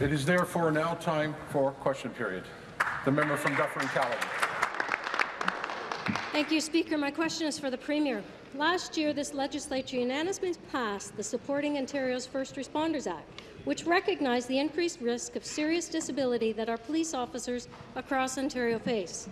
It is therefore now time for question period. The member from Dufferin Caledon. Thank you, Speaker. My question is for the Premier. Last year, this legislature unanimously passed the Supporting Ontario's First Responders Act, which recognized the increased risk of serious disability that our police officers across Ontario face.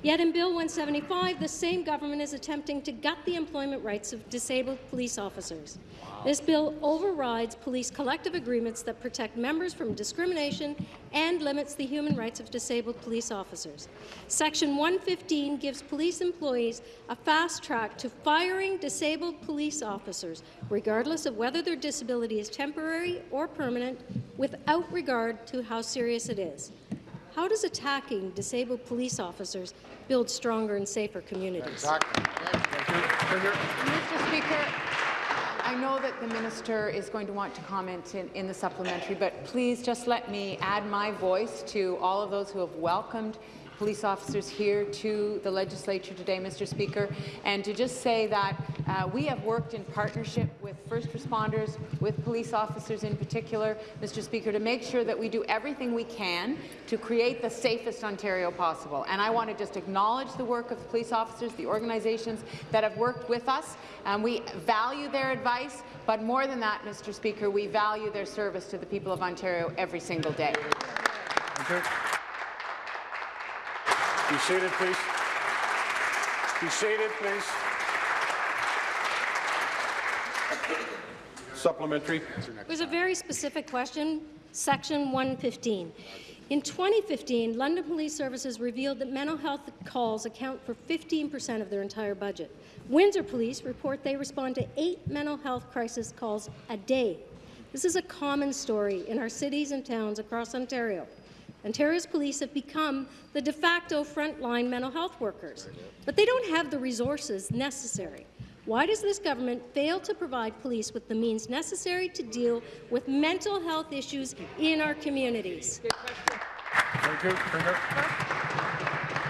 Yet in Bill 175, the same government is attempting to gut the employment rights of disabled police officers. Wow. This bill overrides police collective agreements that protect members from discrimination and limits the human rights of disabled police officers. Section 115 gives police employees a fast track to firing disabled police officers, regardless of whether their disability is temporary or permanent, without regard to how serious it is. How does attacking disabled police officers build stronger and safer communities? Mr. Speaker, I know that the minister is going to want to comment in, in the supplementary, but please just let me add my voice to all of those who have welcomed police officers here to the legislature today, Mr. Speaker, and to just say that uh, we have worked in partnership with first responders, with police officers in particular, Mr. Speaker, to make sure that we do everything we can to create the safest Ontario possible. And I want to just acknowledge the work of police officers, the organizations that have worked with us. Um, we value their advice, but more than that, Mr. Speaker, we value their service to the people of Ontario every single day. Be seated, please. Be seated, please. Supplementary. It was a very specific question, Section 115. In 2015, London Police Services revealed that mental health calls account for 15% of their entire budget. Windsor Police report they respond to eight mental health crisis calls a day. This is a common story in our cities and towns across Ontario. Ontario's police have become the de facto frontline mental health workers, but they don't have the resources necessary. Why does this government fail to provide police with the means necessary to deal with mental health issues in our communities? Thank you.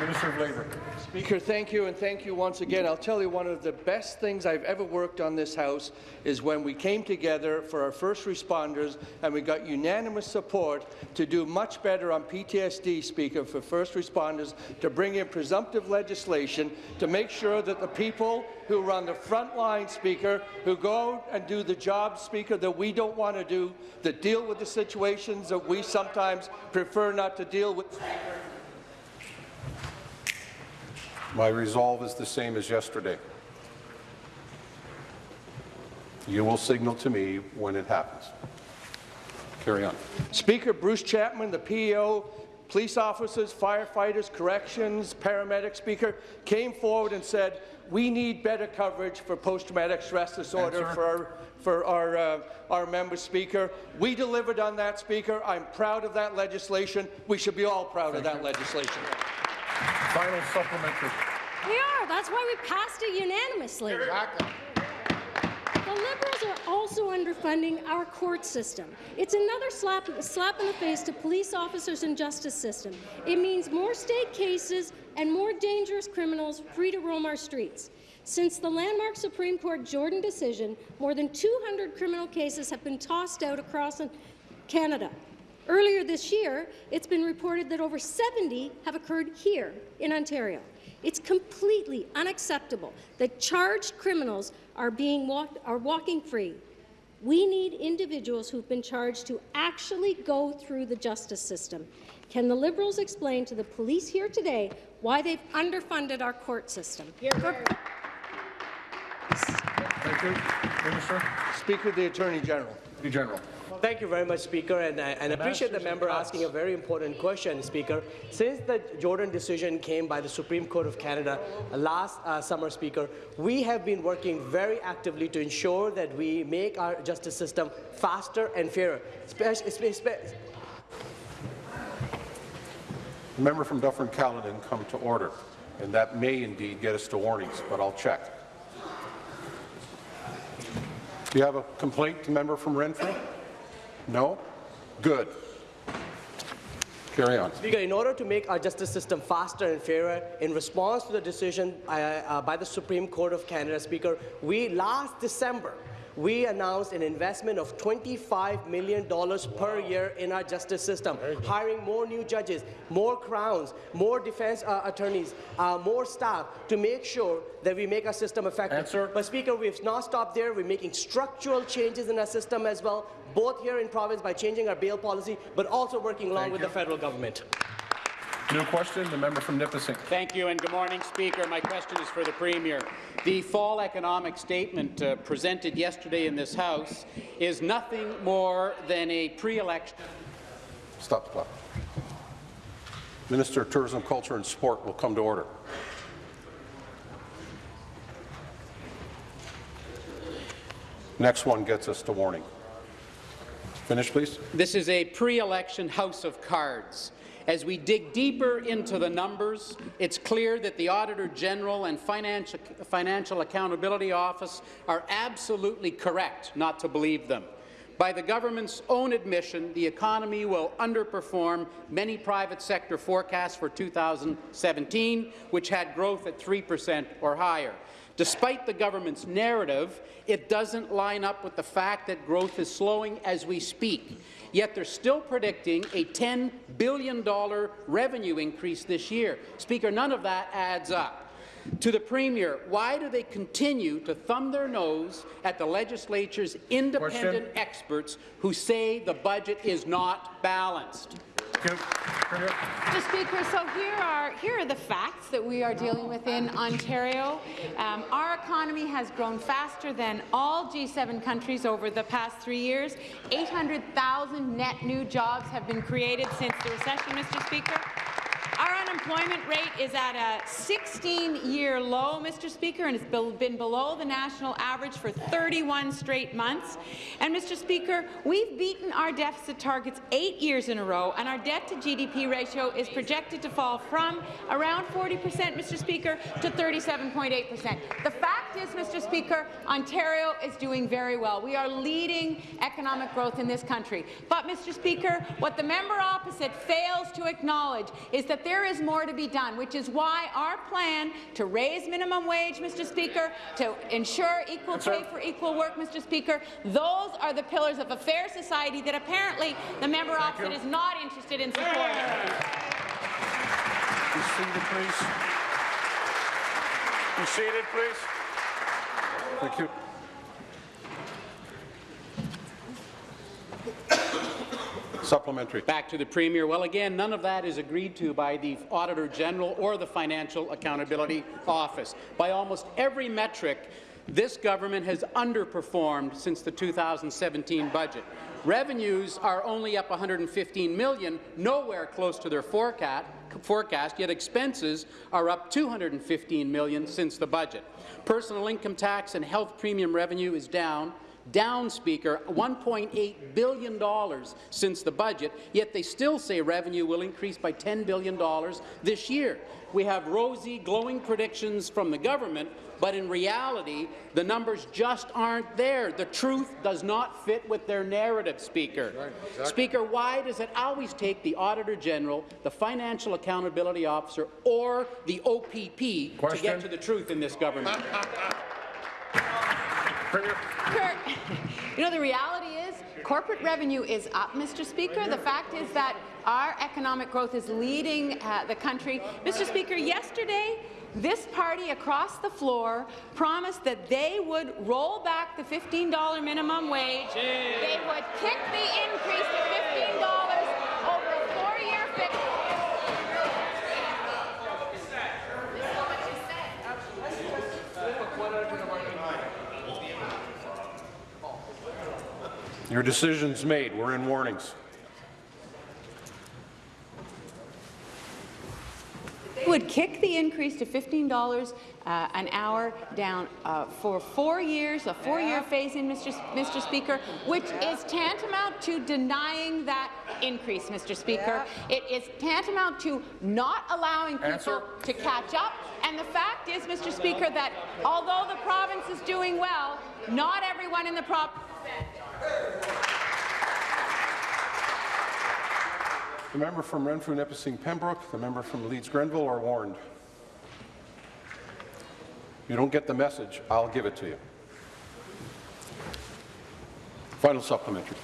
Minister of Labour. Speaker, thank you, and thank you once again. I'll tell you, one of the best things I've ever worked on this House is when we came together for our first responders and we got unanimous support to do much better on PTSD, Speaker, for first responders, to bring in presumptive legislation to make sure that the people who are on the front line, Speaker, who go and do the job, Speaker, that we don't want to do, that deal with the situations that we sometimes prefer not to deal with, Speaker, My resolve is the same as yesterday. You will signal to me when it happens. Carry on. Speaker Bruce Chapman, the PAO, police officers, firefighters, corrections, paramedics, Speaker, came forward and said, we need better coverage for post-traumatic stress disorder Answer. for our, for our, uh, our members, Speaker. We delivered on that, Speaker. I'm proud of that legislation. We should be all proud Thank of that you. legislation. Final supplementary. We are. That's why we passed it unanimously. Exactly. The Liberals are also underfunding our court system. It's another slap, slap in the face to police officers and justice system. It means more state cases and more dangerous criminals free to roam our streets. Since the landmark Supreme Court Jordan decision, more than 200 criminal cases have been tossed out across Canada. Earlier this year, it's been reported that over 70 have occurred here in Ontario. It's completely unacceptable that charged criminals are, being walk are walking free. We need individuals who've been charged to actually go through the justice system. Can the Liberals explain to the police here today why they've underfunded our court system? Here, here. Thank you. Minister. Speaker, the Attorney General. Attorney General. Thank you very much, Speaker, and I and appreciate the member asking a very important question, Speaker. Since the Jordan decision came by the Supreme Court of Canada last uh, summer, Speaker, we have been working very actively to ensure that we make our justice system faster and fairer. the member from Dufferin Caledon come to order, and that may indeed get us to warnings, but I'll check. Do you have a complaint, member from Renfrew? No? Good. Carry on. Speaker, in order to make our justice system faster and fairer, in response to the decision uh, uh, by the Supreme Court of Canada, Speaker, we last December we announced an investment of $25 million per year in our justice system, hiring more new judges, more crowns, more defense uh, attorneys, uh, more staff to make sure that we make our system effective. Answer. But Speaker, we've not stopped there. We're making structural changes in our system as well, both here in province by changing our bail policy, but also working along Thank with you. the federal government. New question, the member from Nipissing. Thank you and good morning, Speaker. My question is for the Premier. The fall economic statement uh, presented yesterday in this House is nothing more than a pre-election Stop the clock. Minister of Tourism, Culture and Sport will come to order. Next one gets us to warning. Finish, please. This is a pre-election house of cards. As we dig deeper into the numbers, it's clear that the Auditor General and Financial, Financial Accountability Office are absolutely correct not to believe them. By the government's own admission, the economy will underperform many private sector forecasts for 2017, which had growth at 3 percent or higher. Despite the government's narrative, it doesn't line up with the fact that growth is slowing as we speak. Yet they're still predicting a $10 billion revenue increase this year. Speaker, none of that adds up. To the Premier, why do they continue to thumb their nose at the legislature's independent Question. experts who say the budget is not balanced? Mr. Speaker, so here are here are the facts that we are dealing with in Ontario. Um, our economy has grown faster than all G7 countries over the past three years. 800,000 net new jobs have been created since the recession, Mr. Speaker. Our unemployment rate is at a 16-year low, Mr. Speaker, and it's been below the national average for 31 straight months. And, Mr. Speaker, we've beaten our deficit targets eight years in a row, and our debt-to-GDP ratio is projected to fall from around 40 percent, Mr. Speaker, to 37.8 percent. The fact is, Mr. Speaker, Ontario is doing very well. We are leading economic growth in this country. But, Mr. Speaker, what the member opposite fails to acknowledge is that there is more to be done, which is why our plan to raise minimum wage, Mr. Speaker, to ensure equal pay for equal work, Mr. Speaker, those are the pillars of a fair society that apparently the member opposite is not interested in supporting. Be seated, please. Be seated, please. Thank you. Supplementary. Back to the Premier. Well, again, none of that is agreed to by the Auditor General or the Financial Accountability Office. By almost every metric, this government has underperformed since the 2017 budget. Revenues are only up 115 million, nowhere close to their forecast, forecast, yet expenses are up 215 million since the budget. Personal income tax and health premium revenue is down, down, Speaker, $1.8 billion since the budget, yet they still say revenue will increase by $10 billion this year. We have rosy, glowing predictions from the government, but in reality, the numbers just aren't there. The truth does not fit with their narrative, Speaker. Speaker, why does it always take the Auditor General, the Financial Accountability Officer, or the OPP to get to the truth in this government? Kurt, you know, the reality is corporate revenue is up, Mr. Speaker. The fact is that our economic growth is leading uh, the country. Mr. Speaker, yesterday, this party across the floor promised that they would roll back the $15 minimum wage. They would kick the increase to $15 over a four-year fix. Your decision's made. We're in warnings. would kick the increase to $15 uh, an hour down uh, for four years, a four-year phase-in, Mr. S- Mr. Speaker, which is tantamount to denying that increase, Mr. Speaker. It is tantamount to not allowing people Answer. to catch up. And the fact is, Mr. Speaker, that although the province is doing well, not everyone in the province The member from Renfrew, Nipissing, Pembroke, the member from Leeds, Grenville are warned. You don't get the message, I'll give it to you. Final supplementary.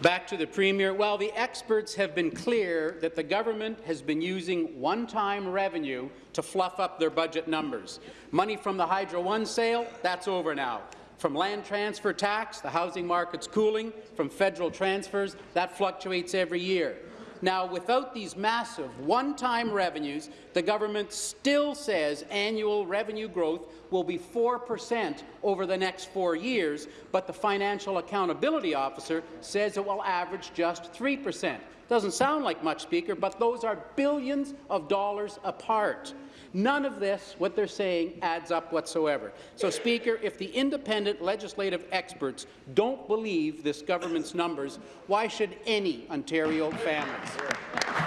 Back to the Premier. Well, the experts have been clear that the government has been using one-time revenue to fluff up their budget numbers. Money from the Hydro One sale, that's over now. From land transfer tax, the housing market's cooling. From federal transfers, that fluctuates every year. Now, without these massive one-time revenues, the government still says annual revenue growth will be 4 percent over the next four years, but the Financial Accountability Officer says it will average just 3 percent. Doesn't sound like much, Speaker, but those are billions of dollars apart. None of this, what they're saying, adds up whatsoever. So, Speaker, if the independent legislative experts don't believe this government's numbers, why should any Ontario families?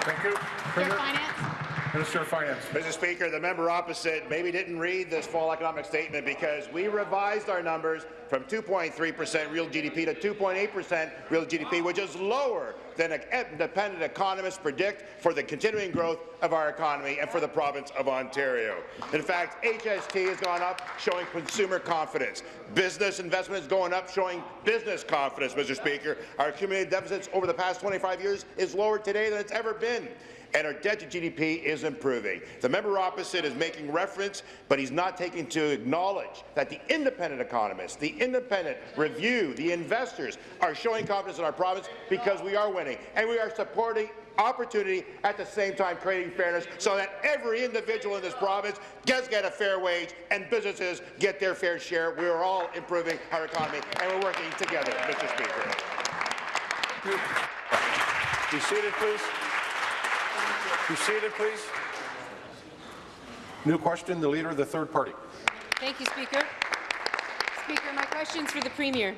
Thank you. Your Premier. Finance? Minister of Finance. Mr. Speaker, the member opposite maybe didn't read this fall economic statement because we revised our numbers from 2.3% real GDP to 2.8% real GDP, which is lower than independent economists predict for the continuing growth of our economy and for the province of Ontario. In fact, HST has gone up, showing consumer confidence. Business investment is going up, showing business confidence, Mr. Speaker. Our accumulated deficits over the past 25 years is lower today than it's ever been and our debt to GDP is improving. The member opposite is making reference, but he's not taking to acknowledge that the independent economists, the independent review, the investors are showing confidence in our province because we are winning, and we are supporting opportunity at the same time creating fairness so that every individual in this province does get a fair wage and businesses get their fair share. We are all improving our economy, and we're working together, Mr. Speaker. Be seated, please. Be seated, please. New question, the Leader of the Third Party. Thank you, Speaker. Speaker, my question's for the Premier.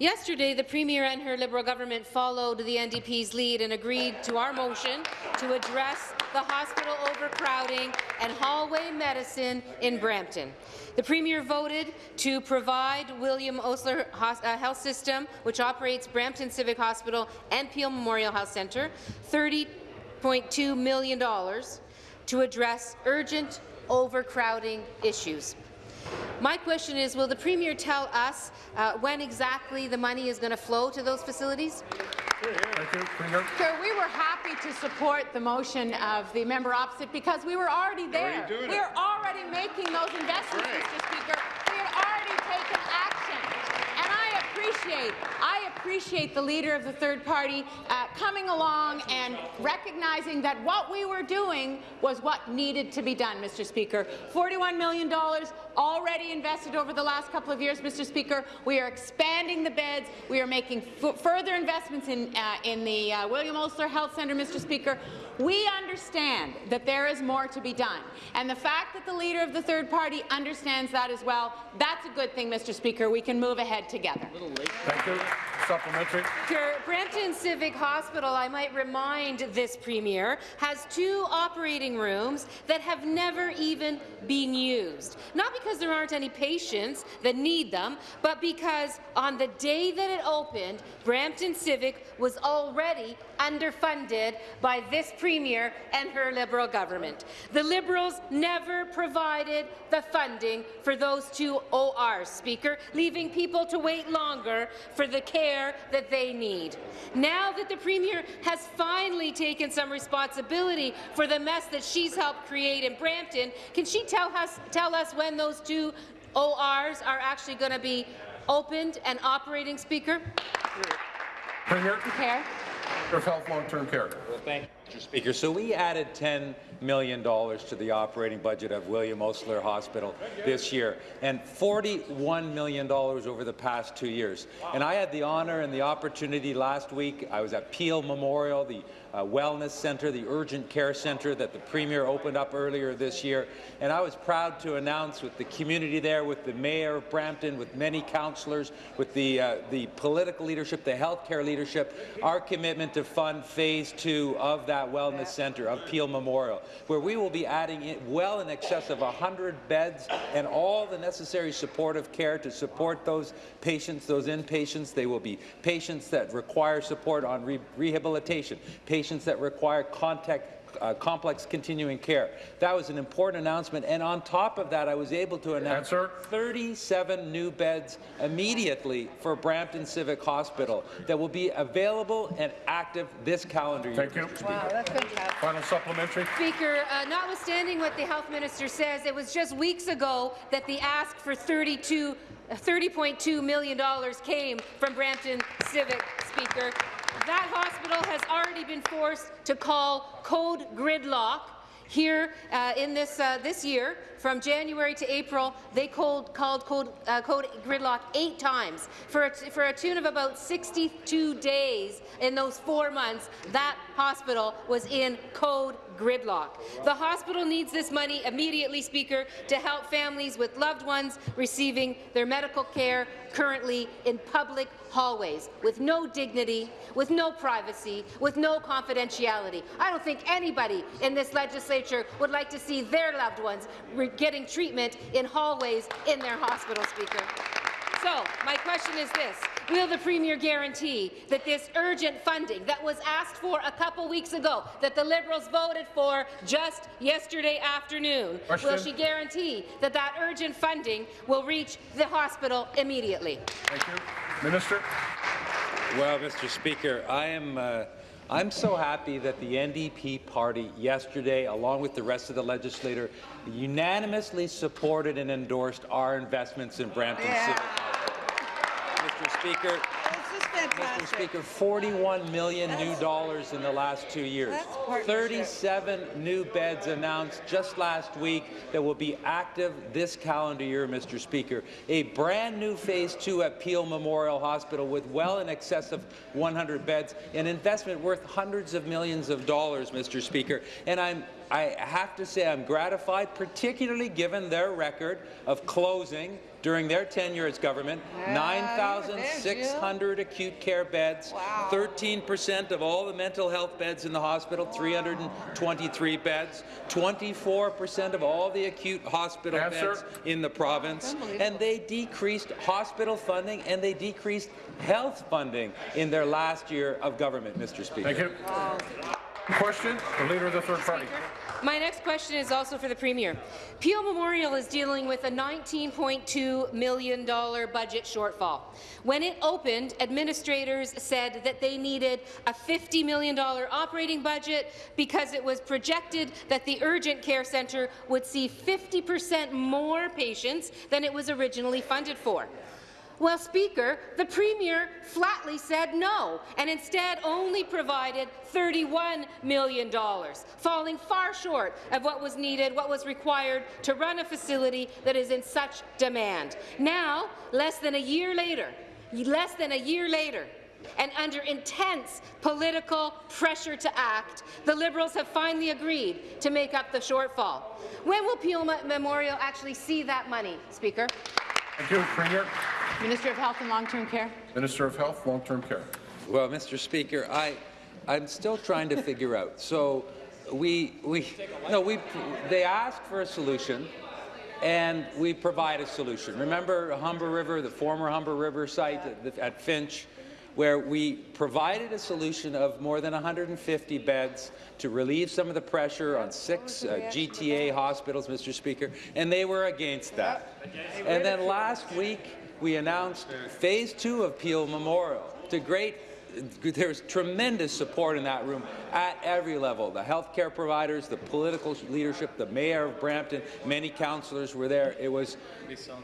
Yesterday, the Premier and her Liberal government followed the NDP's lead and agreed to our motion to address the hospital overcrowding and hallway medicine in Brampton. The Premier voted to provide William Osler uh, Health System, which operates Brampton Civic Hospital and Peel Memorial Health Centre, 30 $1.2 million to address urgent overcrowding issues. My question is, will the Premier tell us uh, when exactly the money is going to flow to those facilities? Thank you, Sir, we were happy to support the motion of the member opposite because we were already there. We it. are already making those investments, Right. Mr. Speaker. We had already taken action. Appreciate, I appreciate the leader of the third party uh, coming along and recognizing that what we were doing was what needed to be done, Mr. Speaker. $41 million already invested over the last couple of years, Mr. Speaker. We are expanding the beds. We are making f further investments in, uh, in the uh, William Osler Health Centre, Mr. Speaker. We understand that there is more to be done. And the fact that the leader of the third party understands that as well, that's a good thing, Mr. Speaker. We can move ahead together. Thank you. Supplementary. Sure. Brampton Civic Hospital, I might remind this Premier, has two operating rooms that have never even been used. Not because there aren't any patients that need them, but because on the day that it opened, Brampton Civic was already underfunded by this Premier and her Liberal government. The Liberals never provided the funding for those two ORs, Speaker, leaving people to wait longer for the care that they need. Now that the Premier has finally taken some responsibility for the mess that she's helped create in Brampton, can she tell us, tell us when those two ORs are actually going to be opened and operating, Speaker? Premier, Care? Of Health Long-Term Care. Thank you, Mr. Speaker. So we added $10 million to the operating budget of William Osler Hospital this year, and $41 million over the past two years. And I had the honour and the opportunity last week. I was at Peel Memorial, the uh, wellness centre, the urgent care centre that the Premier opened up earlier this year. And I was proud to announce with the community there, with the Mayor of Brampton, with many councillors, with the, uh, the political leadership, the healthcare leadership, our commitment to fund phase two of that wellness centre, of Peel Memorial, where we will be adding in well in excess of 100 beds and all the necessary supportive care to support those patients, those inpatients. They will be patients that require support on re rehabilitation, patients that require contact uh, complex continuing care. That was an important announcement, and on top of that, I was able to announce Answer. 37 new beds immediately for Brampton Civic Hospital that will be available and active this calendar year. Thank you. Wow, that's fantastic. Final supplementary. Speaker, uh, notwithstanding what the health minister says, it was just weeks ago that the ask for 32 $30.2 million came from Brampton Civic, Speaker. That hospital has already been forced to call code gridlock here uh, in this uh, this year, from January to April, they called, called code, uh, code gridlock eight times for a, for a tune of about 62 days in those four months. That hospital was in code gridlock. The hospital needs this money immediately, Speaker, to help families with loved ones receiving their medical care currently in public hallways with no dignity, with no privacy, with no confidentiality. I don't think anybody in this legislature would like to see their loved ones getting treatment in hallways in their hospital, Speaker. So, my question is this. Will the Premier guarantee that this urgent funding that was asked for a couple weeks ago, that the Liberals voted for just yesterday afternoon, Question. will she guarantee that that urgent funding will reach the hospital immediately? Thank you. Minister. Well, Mr. Speaker, I am uh, I'm so happy that the NDP party yesterday, along with the rest of the legislature, unanimously supported and endorsed our investments in Brampton Civic. Mr. Speaker, Mr. Speaker, 41 million new dollars in the last two years. 37 new beds announced just last week that will be active this calendar year, Mr. Speaker. A brand new phase two at Peel Memorial Hospital with well in excess of 100 beds, an investment worth hundreds of millions of dollars, Mr. Speaker. And I'm I have to say I'm gratified, particularly given their record of closing during their tenure as government, 9,600 acute care beds, 13% of all the mental health beds in the hospital, 323 beds, 24% of all the acute hospital Answer. beds in the province, and they decreased hospital funding and they decreased health funding in their last year of government, Mr. Speaker. Thank you. Question. The Leader of the Third Party. My next question is also for the Premier. Peel Memorial is dealing with a $19.2 million budget shortfall. When it opened, administrators said that they needed a $50 million operating budget because it was projected that the urgent care centre would see 50 percent more patients than it was originally funded for. Well, Speaker, the Premier flatly said no, and instead only provided $31 million, falling far short of what was needed, what was required to run a facility that is in such demand. Now, less than a year later, less than a year later, and under intense political pressure to act, the Liberals have finally agreed to make up the shortfall. When will Peel Memorial actually see that money, Speaker? Thank you, Premier. Minister of Health and Long-Term Care. Minister of Health, Long-Term Care. Well, Mr. Speaker, I, I'm still trying to figure out. So we, we, no, we, they asked for a solution, and we provide a solution. Remember Humber River, the former Humber River site at, at Finch, where we provided a solution of more than 150 beds to relieve some of the pressure on six uh, GTA hospitals, Mr. Speaker, and they were against that. And then last week, we announced phase two of Peel Memorial to great there's tremendous support in that room at every level. The healthcare providers, the political leadership, the mayor of Brampton, many councillors were there. It was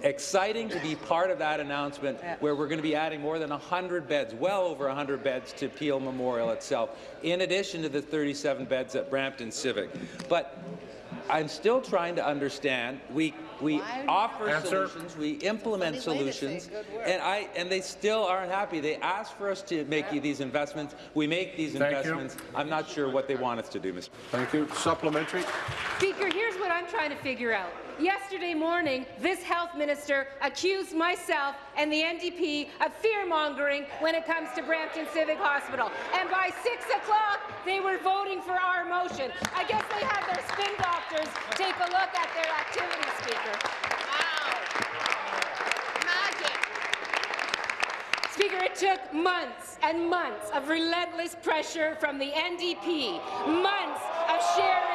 exciting to be part of that announcement where we're going to be adding more than 100 beds, well over 100 beds to Peel Memorial itself, in addition to the 37 beds at Brampton Civic. But I'm still trying to understand. We we offer Answer. solutions, we implement solutions, and I and they still aren't happy. They ask for us to make these investments. We make these Thank you. investments. I'm not sure what they want us to do, Mr. Thank you. Supplementary. Speaker, here's what I'm trying to figure out. Yesterday morning, this health minister accused myself and the NDP of fear-mongering when it comes to Brampton Civic Hospital. And by 6 o'clock, they were voting for our motion. I guess they had their spin doctors take a look at their activity, Speaker. Wow. Magic. Speaker, it took months and months of relentless pressure from the NDP, months of sharing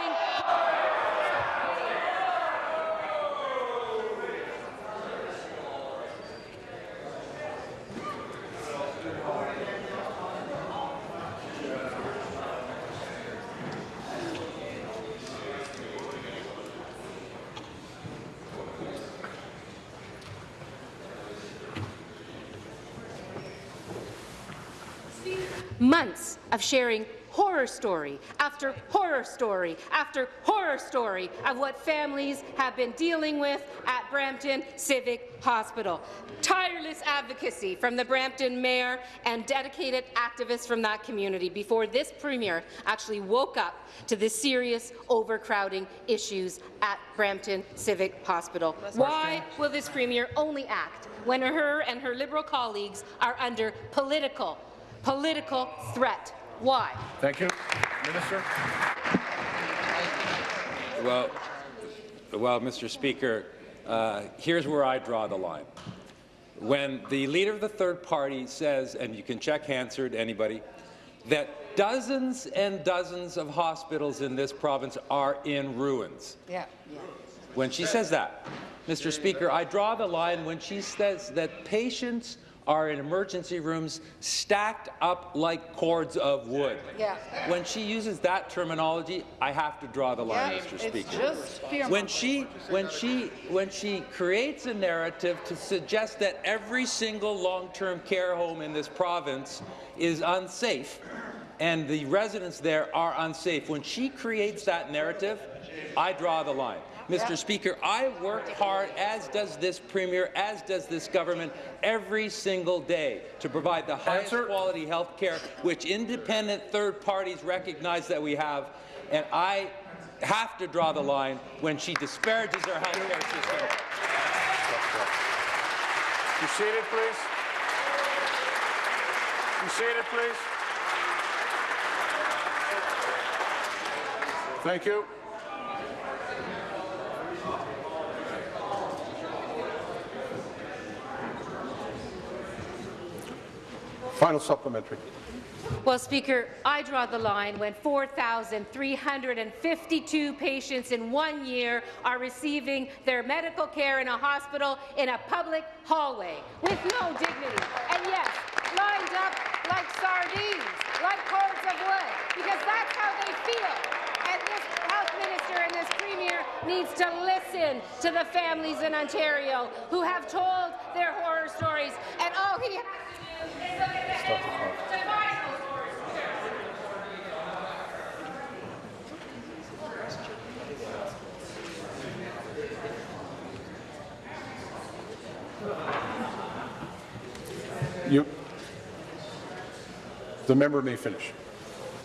months of sharing horror story after horror story after horror story of what families have been dealing with at Brampton Civic Hospital. Tireless advocacy from the Brampton Mayor and dedicated activists from that community before this Premier actually woke up to the serious overcrowding issues at Brampton Civic Hospital. Why will this Premier only act when her and her Liberal colleagues are under political political threat. Why? Thank you. Minister. Well, well, Mr. Speaker, uh, here's where I draw the line. When the leader of the third party says, and you can check Hansard, anybody, that dozens and dozens of hospitals in this province are in ruins. Yeah. yeah. When she says that, Mr. Speaker, I draw the line when she says that patients are in emergency rooms stacked up like cords of wood. Yeah. When she uses that terminology, I have to draw the line, Yeah, Mr. it's Speaker. just when she when she when she creates a narrative to suggest that every single long-term care home in this province is unsafe and the residents there are unsafe, when she creates that narrative, I draw the line. Mr. Speaker, I work hard, as does this Premier, as does this government, every single day to provide the highest Answer. quality health care, which independent third parties recognize that we have. And I have to draw the line when she disparages our health care system. You seated, please. You seated, please. Thank you. Final supplementary. Well, Speaker, I draw the line when 4,352 patients in one year are receiving their medical care in a hospital in a public hallway with no dignity. And yes, lined up like sardines, like cords of wood, because that's how they feel. And this health minister and this premier needs to listen to the families in Ontario who have told their horror stories. And all he You, the member may finish.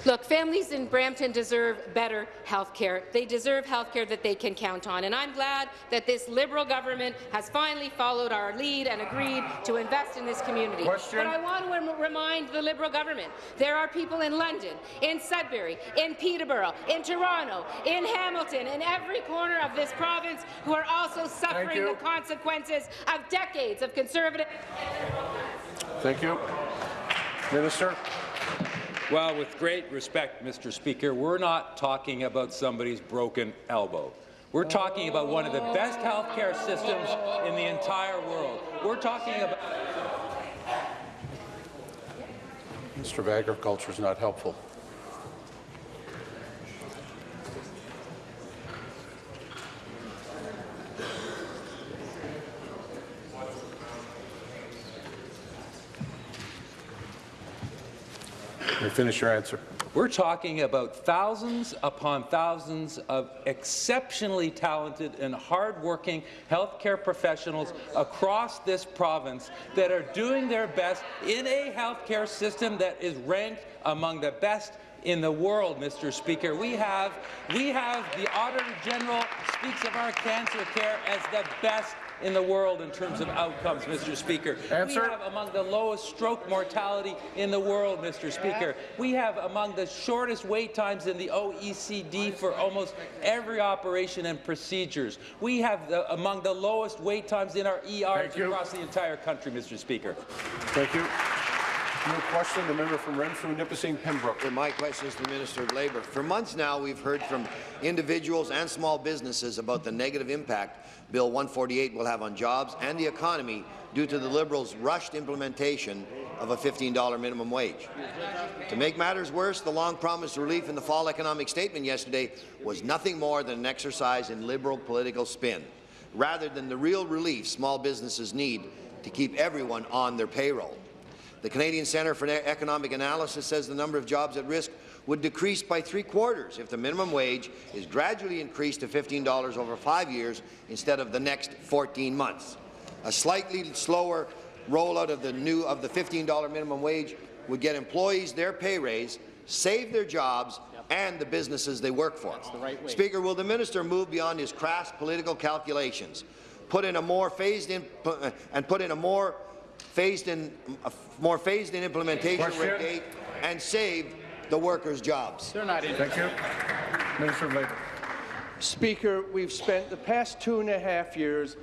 Look, families in Brampton deserve better health care. They deserve health care that they can count on. And I'm glad that this Liberal government has finally followed our lead and agreed to invest in this community. Question. But I want to remind the Liberal government, there are people in London, in Sudbury, in Peterborough, in Toronto, in Hamilton, in every corner of this province who are also suffering the consequences of decades of conservative Thank you. Minister. Well, with great respect, Mr. Speaker, we're not talking about somebody's broken elbow. We're talking about one of the best healthcare systems in the entire world. We're talking about Mr. of Agriculture is not helpful. Finish your answer. We're talking about thousands upon thousands of exceptionally talented and hardworking healthcare professionals across this province that are doing their best in a healthcare system that is ranked among the best in the world, Mr. Speaker. We have, we have the Auditor General speaks of our cancer care as the best in the world in terms of outcomes, Mr. Speaker. Answer. We have among the lowest stroke mortality in the world, Mr. Speaker. We have among the shortest wait times in the OECD for almost every operation and procedures. We have the, among the lowest wait times in our ERs across the entire country, Mr. Speaker. Thank you. New question, the member from Renfrew, Nipissing, Pembroke. My question is to the Minister of Labour. For months now, we've heard from individuals and small businesses about the negative impact Bill 148 will have on jobs and the economy due to the Liberals' rushed implementation of a $15 minimum wage. To make matters worse, the long-promised relief in the fall economic statement yesterday was nothing more than an exercise in Liberal political spin, rather than the real relief small businesses need to keep everyone on their payroll. The Canadian Centre for Economic Analysis says the number of jobs at risk would decrease by three quarters if the minimum wage is gradually increased to $15 over five years instead of the next 14 months. A slightly slower rollout of the new of the $15 minimum wage would get employees their pay raise, save their jobs, and the businesses they work for. the right. Speaker, will the minister move beyond his crass political calculations, put in a more phased-in uh, and put in a more phased-in, a more phased-in implementation Question. date, and save the workers' jobs? They're not in. Thank you. Minister of Labour. Speaker, we've spent the past two and a half years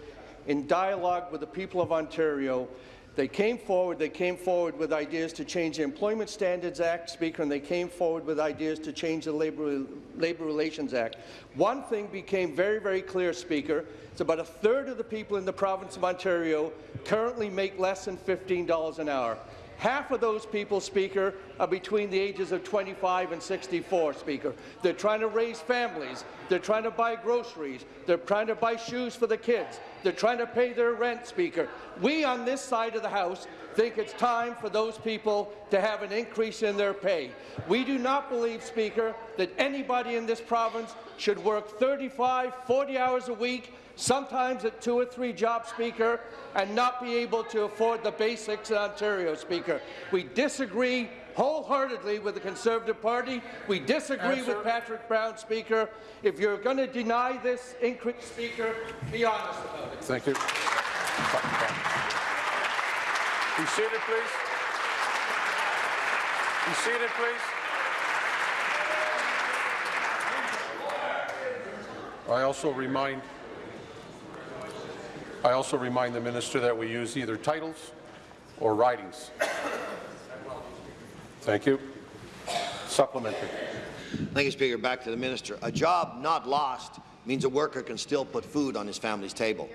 in dialogue with the people of Ontario. They came forward, they came forward with ideas to change the Employment Standards Act, Speaker, and they came forward with ideas to change the Labour, Labour Relations Act. One thing became very, very clear, Speaker. It's about a third of the people in the province of Ontario currently make less than $15 an hour. Half of those people, Speaker, are between the ages of 25 and 64, Speaker. They're trying to raise families. They're trying to buy groceries. They're trying to buy shoes for the kids. They're trying to pay their rent, Speaker. We on this side of the House think it's time for those people to have an increase in their pay. We do not believe, Speaker, that anybody in this province should work 35, 40 hours a week sometimes at two or three jobs, Speaker, and not be able to afford the basics in Ontario, Speaker. We disagree wholeheartedly with the Conservative Party. We disagree Answer. with Patrick Brown, Speaker. If you're going to deny this increase, Speaker, be honest about it. Thank you. Be seated, please. Be seated, please. I also remind I also remind the minister that we use either titles or ridings. Thank you. Supplementary. Thank you, Speaker. Back to the minister. A job not lost means a worker can still put food on his family's table.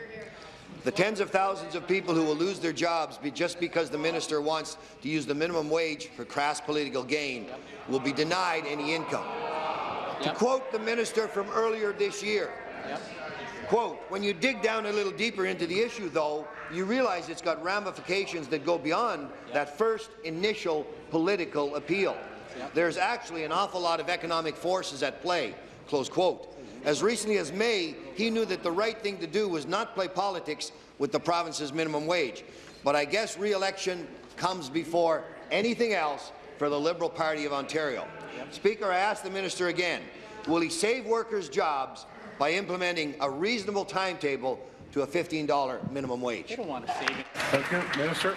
The tens of thousands of people who will lose their jobs be just because the minister wants to use the minimum wage for crass political gain will be denied any income. To quote the minister from earlier this year, quote, when you dig down a little deeper into the issue, though, you realize it's got ramifications that go beyond that first initial political appeal. There's actually an awful lot of economic forces at play, close quote. As recently as May, he knew that the right thing to do was not play politics with the province's minimum wage. But I guess re-election comes before anything else for the Liberal Party of Ontario. Speaker, I ask the minister again, will he save workers' jobs by implementing a reasonable timetable to a $15 minimum wage? They don't want to save it. Thank you. Minister.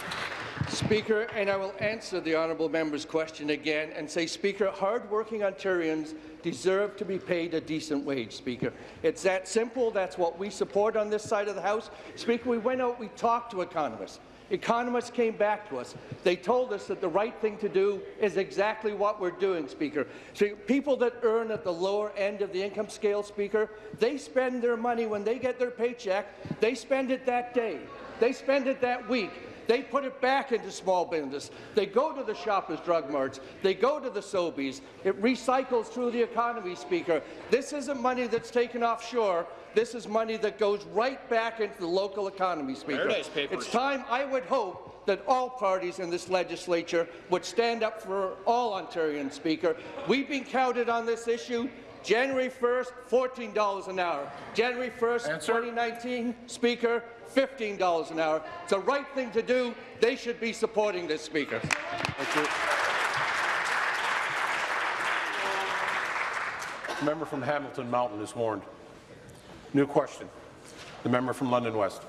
Speaker, and I will answer the honourable member's question again and say, Speaker, hard-working Ontarians deserve to be paid a decent wage, Speaker. It's that simple. That's what we support on this side of the House. Speaker, we went out, we talked to economists. Economists came back to us. They told us that the right thing to do is exactly what we're doing, Speaker. So people that earn at the lower end of the income scale, Speaker, they spend their money when they get their paycheck. They spend it that day. They spend it that week. They put it back into small business. They go to the Shoppers Drug Marts. They go to the Sobeys. It recycles through the economy, Speaker. This isn't money that's taken offshore. This is money that goes right back into the local economy, Speaker. Papers. It's time, I would hope, that all parties in this legislature would stand up for all Ontarians, Speaker. We've been counted on this issue. January 1st, $14 an hour. January 1st, Answer. 2019, Speaker, $15 an hour. It's the right thing to do. They should be supporting this, Speaker. Thank you. Member from Hamilton Mountain is warned. New question. The member from London West.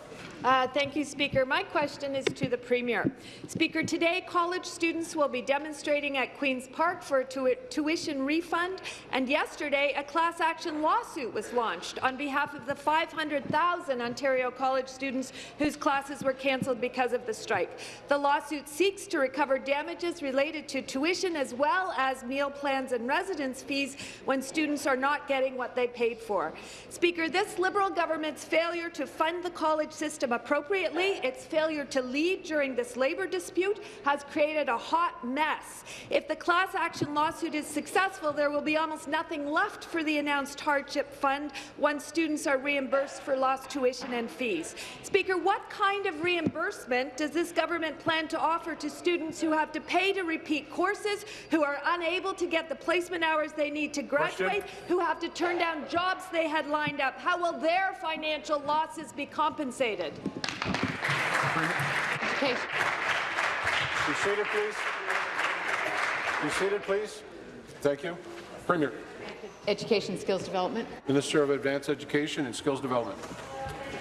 Uh, thank you, Speaker. My question is to the Premier. Speaker, today college students will be demonstrating at Queen's Park for a tu tuition refund, and yesterday a class action lawsuit was launched on behalf of the 500,000 Ontario college students whose classes were cancelled because of the strike. The lawsuit seeks to recover damages related to tuition as well as meal plans and residence fees when students are not getting what they paid for. Speaker, this Liberal government's failure to fund the college system appropriately, its failure to lead during this labour dispute has created a hot mess. If the class action lawsuit is successful, there will be almost nothing left for the announced hardship fund once students are reimbursed for lost tuition and fees. Speaker, what kind of reimbursement does this government plan to offer to students who have to pay to repeat courses, who are unable to get the placement hours they need to graduate, Question. who have to turn down jobs they had lined up? How will their financial losses be compensated? Okay, Be seated, please. Be seated, please. Thank you. Premier, Education Skills Development. Minister of Advanced Education and Skills Development.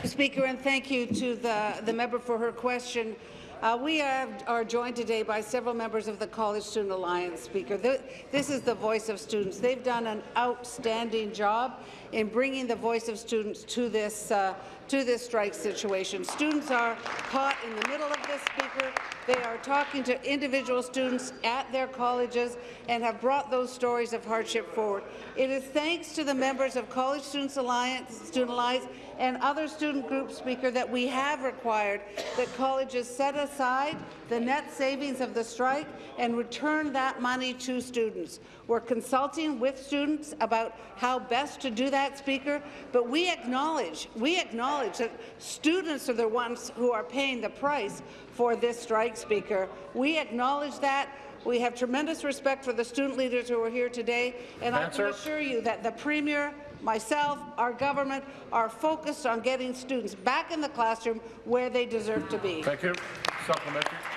Speaker, and thank you to the, the member for her question. Uh, we are, are joined today by several members of the College Student Alliance, Speaker. The, this is the voice of students. They've done an outstanding job in bringing the voice of students to this, uh, to this strike situation. Students are caught in the middle of this, Speaker. They are talking to individual students at their colleges and have brought those stories of hardship forward. It is thanks to the members of College Students Alliance, Student Alliance and other student group Speaker, that we have required that colleges set aside the net savings of the strike and return that money to students. We're consulting with students about how best to do that, Speaker, but we acknowledge, we acknowledge that students are the ones who are paying the price for this strike, Speaker. We acknowledge that. We have tremendous respect for the student leaders who are here today, and Answer. I can assure you that the Premier myself, our government, are focused on getting students back in the classroom where they deserve to be. Thank you. Supplementary.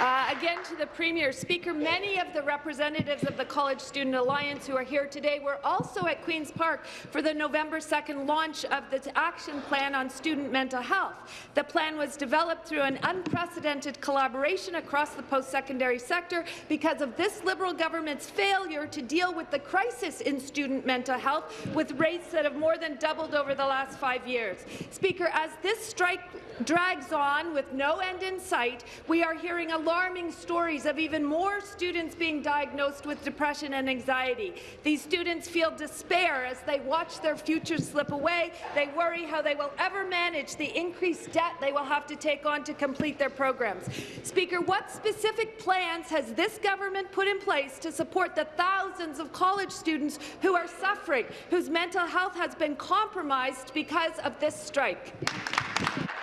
Uh, again to the Premier. Speaker, many of the representatives of the College Student Alliance who are here today were also at Queen's Park for the November 2nd launch of the Action Plan on Student Mental Health. The plan was developed through an unprecedented collaboration across the post-secondary sector because of this Liberal government's failure to deal with the crisis in student mental health with rates that have more than doubled over the last five years. Speaker, as this strike drags on with no end in sight, we are hearing alarming stories of even more students being diagnosed with depression and anxiety. These students feel despair as they watch their futures slip away. They worry how they will ever manage the increased debt they will have to take on to complete their programs. Speaker, what specific plans has this government put in place to support the thousands of college students who are suffering, whose mental health has been compromised because of this strike?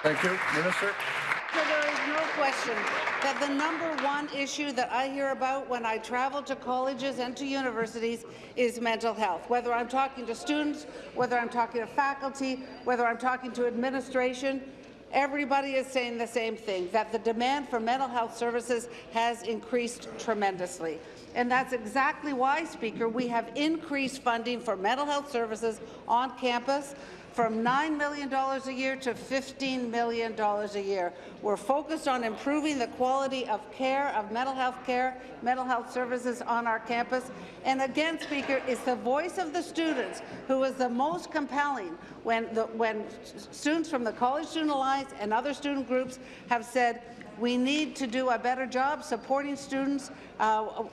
Thank you. Minister. So there is no question that the number one issue that I hear about when I travel to colleges and to universities is mental health. Whether I'm talking to students, whether I'm talking to faculty, whether I'm talking to administration, everybody is saying the same thing, that the demand for mental health services has increased tremendously. And that's exactly why, Speaker, we have increased funding for mental health services on campus from $9 million a year to $15 million a year. We're focused on improving the quality of care, of mental health care, mental health services on our campus. And again, Speaker, it's the voice of the students who is the most compelling when, the, when students from the College Student Alliance and other student groups have said, we need to do a better job supporting students. Uh,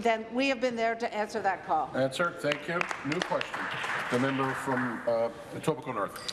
then we have been there to answer that call. Answer. Thank you. New question. The member from uh, Etobicoke North.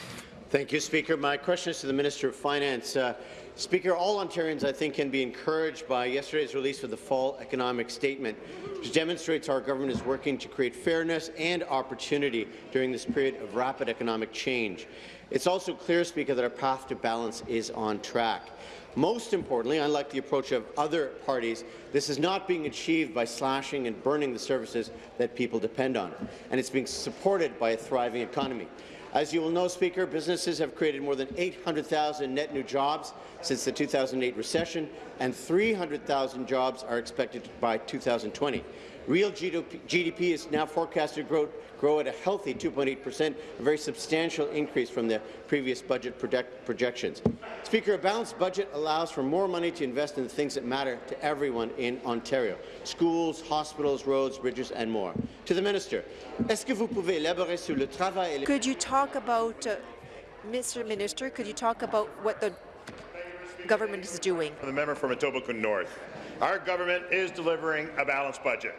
Thank you, Speaker. My question is to the Minister of Finance. Uh, Speaker, all Ontarians, I think, can be encouraged by yesterday's release of the Fall Economic Statement, which demonstrates our government is working to create fairness and opportunity during this period of rapid economic change. It's also clear, Speaker, that our path to balance is on track. Most importantly, unlike the approach of other parties, this is not being achieved by slashing and burning the services that people depend on, and it's being supported by a thriving economy. As you will know, Speaker, businesses have created more than 800,000 net new jobs since the 2008 recession, and 300,000 jobs are expected by 2020. Real GDP, GDP is now forecasted to grow, grow at a healthy 2.8 percent, a very substantial increase from the previous budget project, projections. Speaker, a balanced budget allows for more money to invest in the things that matter to everyone in Ontario, schools, hospitals, roads, bridges and more. To the Minister, est-ce que vous pouvez élaborer sur le travail et les Could you talk about, uh, Mr. Minister, could you talk about what the government is doing? The member from Etobicoke North. Our government is delivering a balanced budget.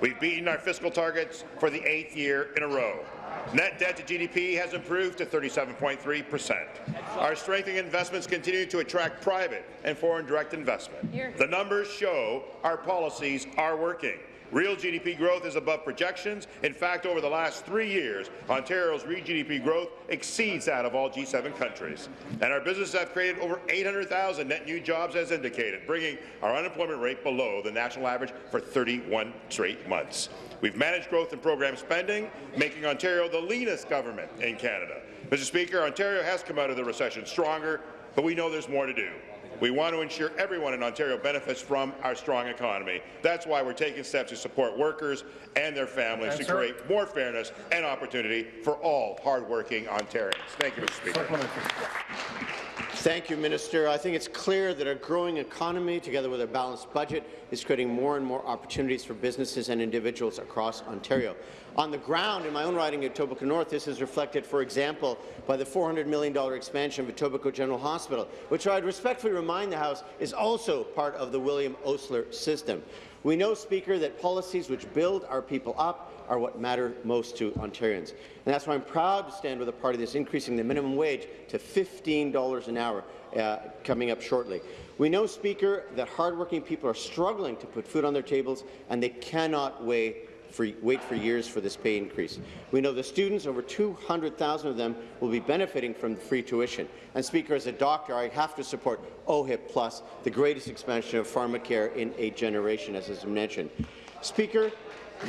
We've beaten our fiscal targets for the eighth year in a row. Net debt to GDP has improved to 37.3 percent. Our strengthening investments continue to attract private and foreign direct investment. The numbers show our policies are working. Real GDP growth is above projections. In fact, over the last three years, Ontario's real GDP growth exceeds that of all G7 countries. And our businesses have created over 800,000 net new jobs as indicated, bringing our unemployment rate below the national average for 31 straight months. We've managed growth and program spending, making Ontario the leanest government in Canada. Mr. Speaker, Ontario has come out of the recession stronger, but we know there's more to do. We want to ensure everyone in Ontario benefits from our strong economy. That's why we're taking steps to support workers and their families to create more fairness and opportunity for all hardworking Ontarians. Thank you, Mr. Speaker. Thank you, Minister. I think it's clear that a growing economy, together with a balanced budget, is creating more and more opportunities for businesses and individuals across Ontario. On the ground, in my own riding of Etobicoke North, this is reflected, for example, by the $400 million expansion of Etobicoke General Hospital, which I'd respectfully remind the House is also part of the William Osler system. We know, Speaker, that policies which build our people up are what matter most to Ontarians. And that's why I'm proud to stand with a party that's increasing the minimum wage to $15 an hour uh, coming up shortly. We know, Speaker, that hardworking people are struggling to put food on their tables, and they cannot wait for, wait for years for this pay increase. We know the students, over 200,000 of them, will be benefiting from free tuition. And Speaker, as a doctor, I have to support OHIP Plus, the greatest expansion of pharmacare in a generation, as has been mentioned. Speaker,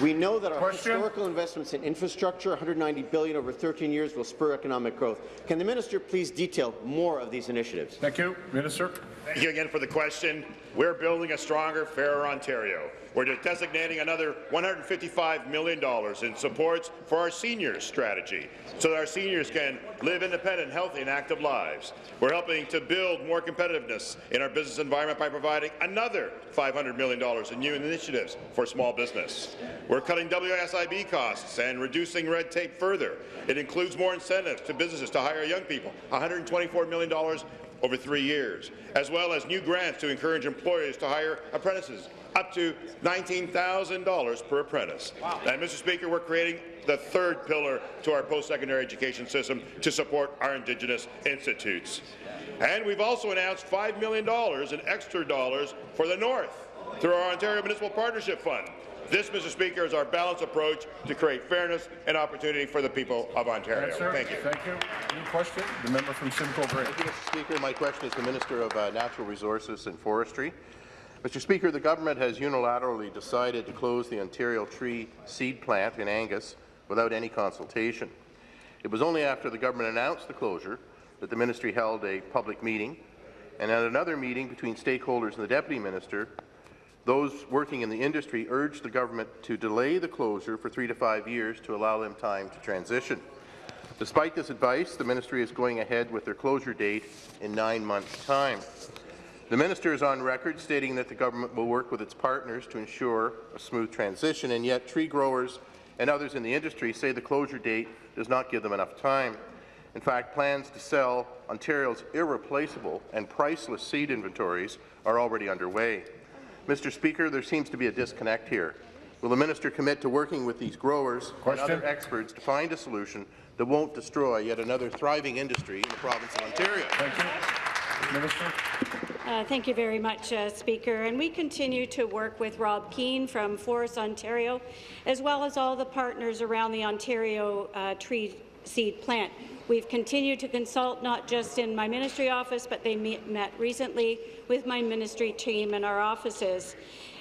we know that our Question? historical investments in infrastructure, 190 billion over 13 years, will spur economic growth. Can the minister please detail more of these initiatives? Thank you. Minister. Thank you again for the question. We're building a stronger, fairer Ontario. We're designating another $155 million in supports for our seniors strategy so that our seniors can live independent, healthy and active lives. We're helping to build more competitiveness in our business environment by providing another $500 million in new initiatives for small business. We're cutting WSIB costs and reducing red tape further. It includes more incentives to businesses to hire young people, $124 million over three years, as well as new grants to encourage employers to hire apprentices, up to $19,000 per apprentice. And, Mr. Speaker, we're creating the third pillar to our post-secondary education system to support our Indigenous institutes. And we've also announced $5 million in extra dollars for the North through our Ontario Municipal Partnership Fund. This, Mr. Speaker, is our balanced approach to create fairness and opportunity for the people of Ontario. Answer. Thank you. Thank you. New question. The member from Simcoe Grey. Thank you, Mr. Speaker. My question is to the Minister of uh, Natural Resources and Forestry. Mr. Speaker, the government has unilaterally decided to close the Ontario Tree Seed Plant in Angus without any consultation. It was only after the government announced the closure that the ministry held a public meeting, and at another meeting between stakeholders and the Deputy Minister, those working in the industry urged the government to delay the closure for three to five years to allow them time to transition. Despite this advice, the ministry is going ahead with their closure date in nine months' time. The minister is on record stating that the government will work with its partners to ensure a smooth transition, and yet tree growers and others in the industry say the closure date does not give them enough time. In fact, plans to sell Ontario's irreplaceable and priceless seed inventories are already underway. Mr. Speaker, there seems to be a disconnect here. Will the minister commit to working with these growers Question? and other experts to find a solution that won't destroy yet another thriving industry in the province of Ontario? Thank you. Minister. Uh, thank you very much, uh, Speaker. And we continue to work with Rob Keen from Forest Ontario, as well as all the partners around the Ontario uh, tree seed plant. We've continued to consult not just in my ministry office, but they met, recently with my ministry team in our offices.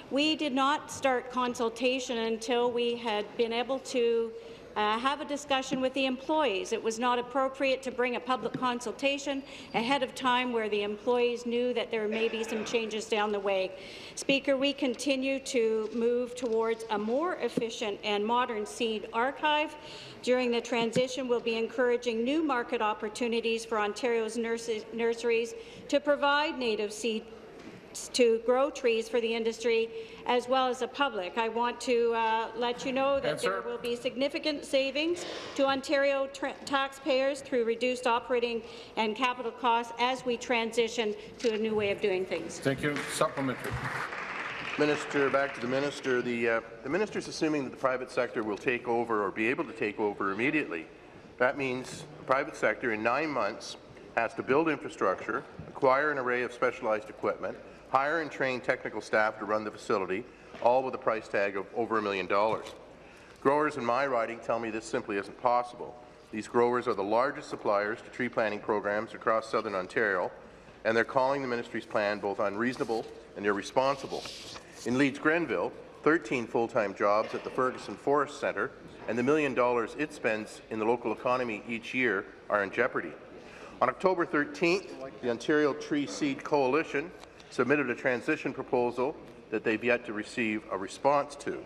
We did not start consultation until we had been able to uh, have a discussion with the employees. It was not appropriate to bring a public consultation ahead of time where the employees knew that there may be some changes down the way. Speaker, we continue to move towards a more efficient and modern seed archive. During the transition, we'll be encouraging new market opportunities for Ontario's nurses, nurseries to provide native seed to grow trees for the industry as well as the public. I want to uh, let you know that Answer. there will be significant savings to Ontario taxpayers through reduced operating and capital costs as we transition to a new way of doing things. Thank you. Supplementary. Minister, back to the minister. The, uh, the minister is assuming that the private sector will take over or be able to take over immediately. That means the private sector in nine months has to build infrastructure, acquire an array of specialized equipment, hire and train technical staff to run the facility, all with a price tag of over a million dollars. Growers in my riding tell me this simply isn't possible. These growers are the largest suppliers to tree planting programs across southern Ontario, and they're calling the ministry's plan both unreasonable and irresponsible. In Leeds Grenville, 13 full-time jobs at the Ferguson Forest Centre and the million dollars it spends in the local economy each year are in jeopardy. On October 13th, the Ontario Tree Seed Coalition submitted a transition proposal that they've yet to receive a response to.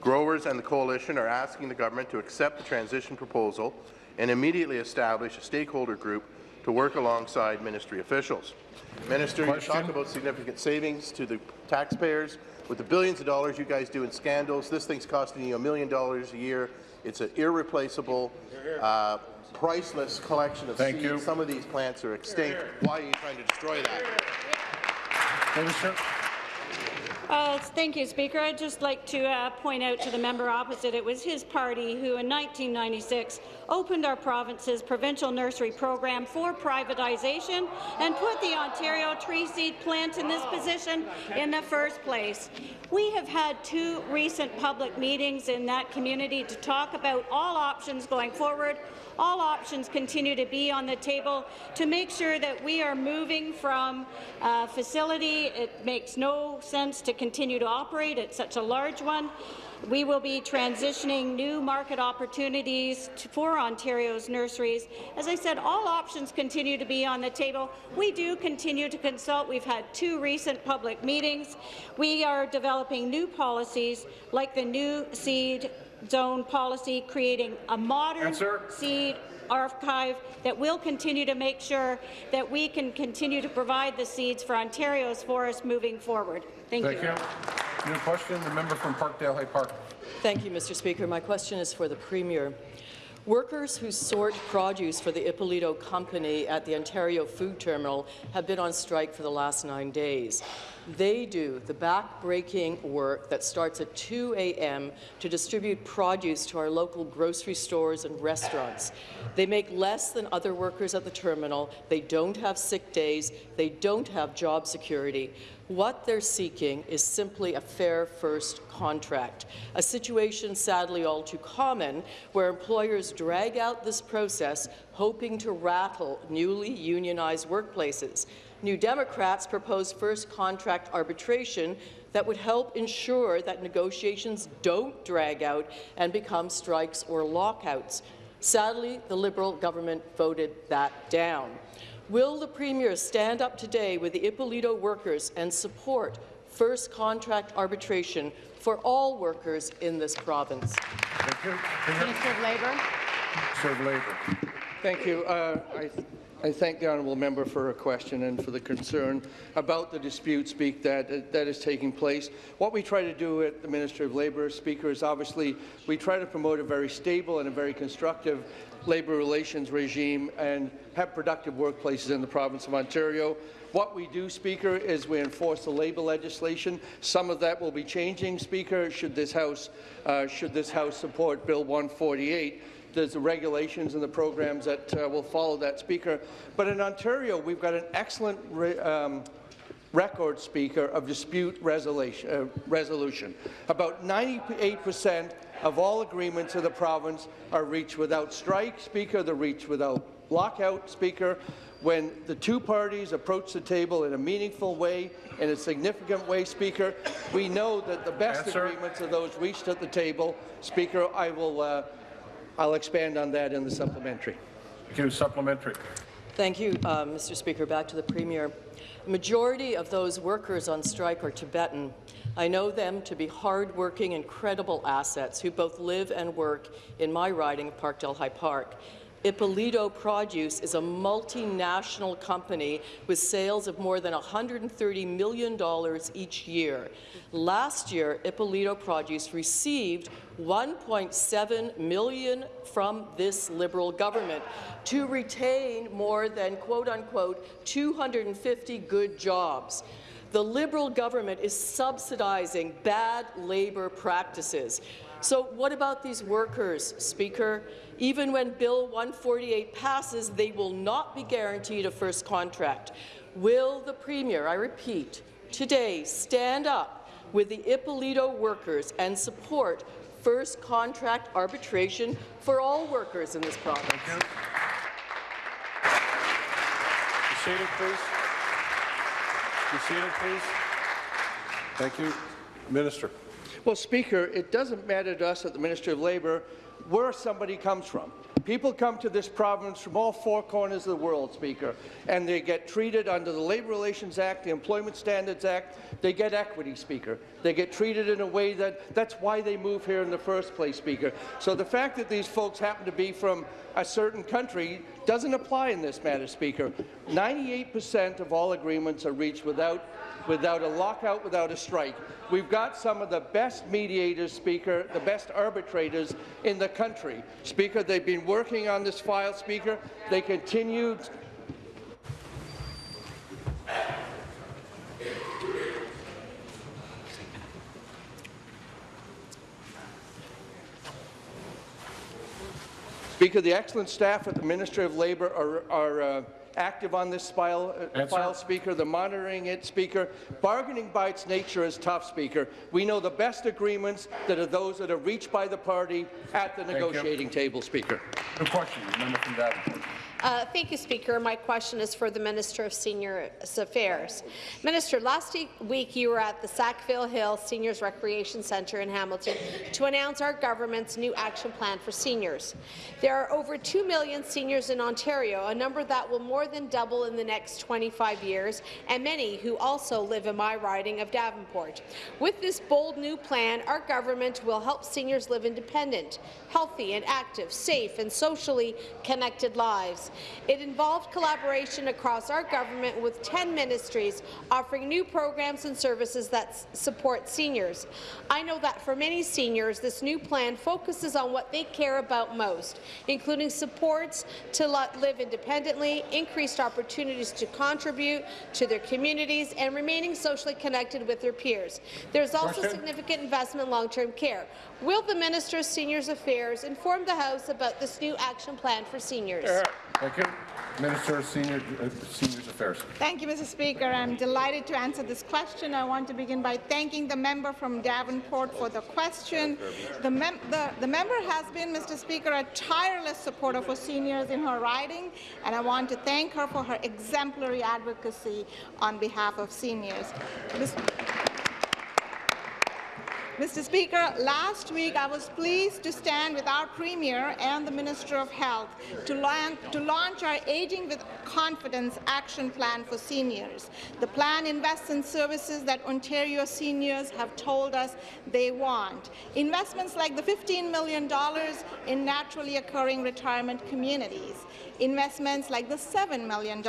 Growers and the coalition are asking the government to accept the transition proposal and immediately establish a stakeholder group to work alongside ministry officials. Minister, you talk about significant savings to the taxpayers. With the billions of dollars you guys do in scandals, this thing's costing you a million dollars a year. It's an irreplaceable, uh, priceless collection of Thank seeds. you. Some of these plants are extinct. Why are you trying to destroy that? Uh, thank you, Speaker. I'd just like to uh, point out to the member opposite it was his party who, in 1996, opened our province's provincial nursery program for privatization and put the Ontario tree seed plant in this position in the first place. We have had two recent public meetings in that community to talk about all options going forward all options continue to be on the table to make sure that we are moving from a facility. It makes no sense to continue to operate at such a large one. We will be transitioning new market opportunities to, for Ontario's nurseries. As I said, all options continue to be on the table. We do continue to consult. We've had two recent public meetings. We are developing new policies like the new seed zone policy, creating a modern Answer. seed archive that will continue to make sure that we can continue to provide the seeds for Ontario's forests moving forward. Thank, Thank you. New question, the member from Parkdale High Park. Thank you, Mr. Speaker. My question is for the Premier. Workers who sort produce for the Ippolito Company at the Ontario Food Terminal have been on strike for the last nine days. They do the back-breaking work that starts at 2 a.m. to distribute produce to our local grocery stores and restaurants. They make less than other workers at the terminal. They don't have sick days. They don't have job security. What they're seeking is simply a fair first contract, a situation sadly all too common where employers drag out this process hoping to rattle newly unionized workplaces. New Democrats propose first contract arbitration that would help ensure that negotiations don't drag out and become strikes or lockouts. Sadly, the Liberal government voted that down. Will the Premier stand up today with the Ippolito workers and support first contract arbitration for all workers in this province? Thank you. Minister of Labour. Minister of Labour. Thank you. Uh, I, thank the honourable member for her question and for the concern about the dispute speak that, that is taking place. What we try to do at the Ministry of Labour, Speaker, is obviously we try to promote a very stable and a very constructive labour relations regime and have productive workplaces in the province of Ontario. What we do, Speaker, is we enforce the labour legislation. Some of that will be changing, Speaker, should this House, uh, should this House support Bill 148 there's the regulations and the programs that uh, will follow that, Speaker. But in Ontario, we've got an excellent re um, record, Speaker, of dispute resolution. Uh, resolution. About 98 percent of all agreements in the province are reached without strike, Speaker. They're reached without lockout, Speaker. When the two parties approach the table in a meaningful way, in a significant way, Speaker, we know that the best agreements are those reached at the table. Speaker, I will uh, I'll expand on that in the supplementary. Thank you. Supplementary. Thank you, uh, Mr. Speaker. Back to the Premier. The majority of those workers on strike are Tibetan. I know them to be hard-working, incredible assets who both live and work in my riding of Parkdale High Park. Ippolito Produce is a multinational company with sales of more than $130 million each year. Last year, Ippolito Produce received 1.7 million from this Liberal government to retain more than quote-unquote 250 good jobs. The Liberal government is subsidizing bad labour practices. So what about these workers, Speaker? Even when Bill 148 passes, they will not be guaranteed a first contract. Will the Premier, I repeat, today stand up with the Ippolito workers and support first contract arbitration for all workers in this province? Seated, please. Seated, please. Thank you. Minister. Well, Speaker, it doesn't matter to us at the Ministry of Labour where somebody comes from. People come to this province from all four corners of the world, Speaker, and they get treated under the Labour Relations Act, the Employment Standards Act. They get equity, Speaker. They get treated in a way that that's why they move here in the first place, Speaker. So the fact that these folks happen to be from a certain country doesn't apply in this matter, Speaker. 98% of all agreements are reached without without a lockout, without a strike. We've got some of the best mediators, Speaker, the best arbitrators in the country. Speaker, they've been working on this file, Speaker. They continued Speaker, the excellent staff at the Ministry of Labour are, are uh, active on this file, uh, file, Speaker. They're monitoring it, Speaker. Bargaining by its nature is tough, Speaker. We know the best agreements that are those that are reached by the party at the negotiating table, Speaker. No question. Member from Davenport. Uh, thank you, Speaker. My question is for the Minister of Senior Affairs. Minister, last week you were at the Sackville Hill Seniors Recreation Centre in Hamilton to announce our government's new action plan for seniors. There are over 2 million seniors in Ontario, a number that will more than double in the next 25 years, and many who also live in my riding of Davenport. With this bold new plan, our government will help seniors live independent, healthy and active, safe and socially connected lives. It involved collaboration across our government with 10 ministries offering new programs and services that support seniors. I know that for many seniors, this new plan focuses on what they care about most, including supports to live independently, increased opportunities to contribute to their communities, and remaining socially connected with their peers. There's also Question? significant investment in long-term care. Will the Minister of Seniors Affairs inform the House about this new action plan for seniors? Yeah. Thank you. Minister of Senior, uh, Seniors Affairs. Thank you, Mr. Speaker. I'm delighted to answer this question. I want to begin by thanking the member from Davenport for the question. The, mem the, the member has been, Mr. Speaker, a tireless supporter for seniors in her riding, and I want to thank her for her exemplary advocacy on behalf of seniors. Mr. Mr. Speaker, last week I was pleased to stand with our Premier and the Minister of Health to, to launch our Aging with Confidence Action Plan for Seniors. The plan invests in services that Ontario seniors have told us they want. Investments like the $15 million in naturally occurring retirement communities, investments like the $7 million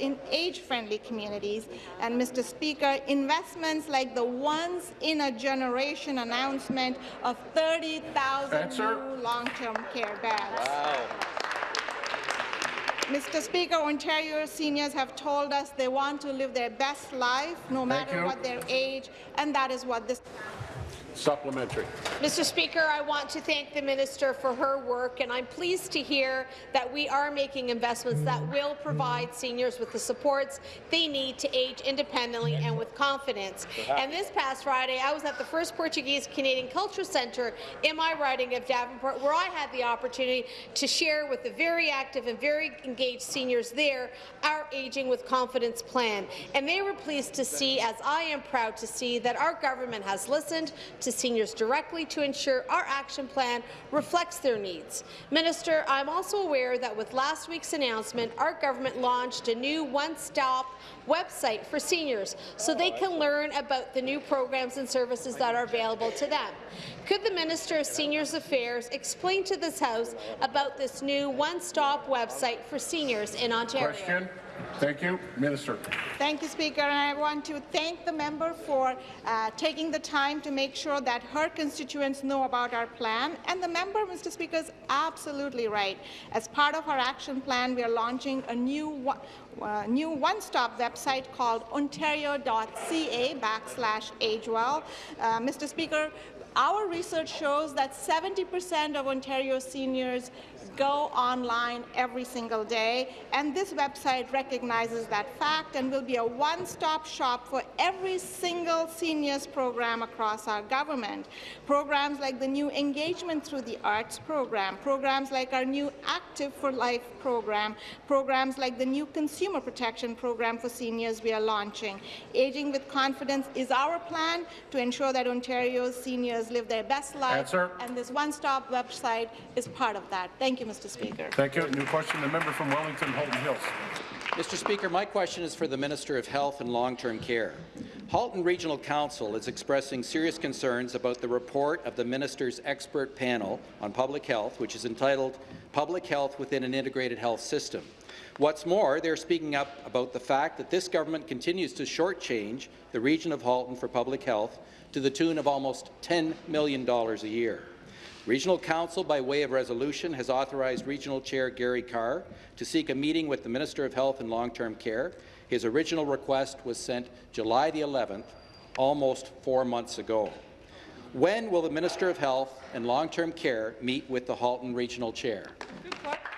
in age-friendly communities, and, Mr. Speaker, investments like the once-in-a-generation announcement of 30,000 new long-term care beds. Wow. Mr. Speaker, Ontario seniors have told us they want to live their best life, no matter what their age, and that is what this Supplementary. Mr. Speaker, I want to thank the minister for her work, and I'm pleased to hear that we are making investments that will provide seniors with the supports they need to age independently and with confidence. And this past Friday, I was at the first Portuguese Canadian Culture Centre in my riding of Davenport, where I had the opportunity to share with the very active and very engaged seniors there our Aging with Confidence plan. And they were pleased to see, as I am proud to see, that our government has listened to to seniors directly to ensure our action plan reflects their needs. Minister, I'm also aware that with last week's announcement, our government launched a new one-stop website for seniors so they can learn about the new programs and services that are available to them. Could the Minister of Seniors Affairs explain to this House about this new one-stop website for seniors in Ontario? Question. Thank you. Minister. Thank you, Speaker. And I want to thank the member for uh, taking the time to make sure that her constituents know about our plan. And the member, Mr. Speaker, is absolutely right. As part of our action plan, we are launching a new uh, new one-stop website called ontario.ca backslash agewell. Uh, Mr. Speaker, our research shows that 70% of Ontario seniors go online every single day, and this website recognizes that fact and will be a one-stop shop for every single seniors program across our government. Programs like the new Engagement Through the Arts program, programs like our new Active for Life program, programs like the new Consumer Protection program for seniors we are launching. Aging with Confidence is our plan to ensure that Ontario's seniors live their best life, Answer. and this one-stop website is part of that. Thank you, Mr. Speaker. Thank you. New question, the member from Wellington, Halton Hills. Mr. Speaker, my question is for the Minister of Health and Long-Term Care. Halton Regional Council is expressing serious concerns about the report of the minister's expert panel on public health, which is entitled Public Health Within an Integrated Health System. What's more, they're speaking up about the fact that this government continues to shortchange the region of Halton for public health to the tune of almost $10 million a year. Regional Council, by way of resolution, has authorized Regional Chair Gary Carr to seek a meeting with the Minister of Health and Long-Term Care. His original request was sent July the 11th, almost four months ago. When will the Minister of Health and Long-Term Care meet with the Halton Regional Chair?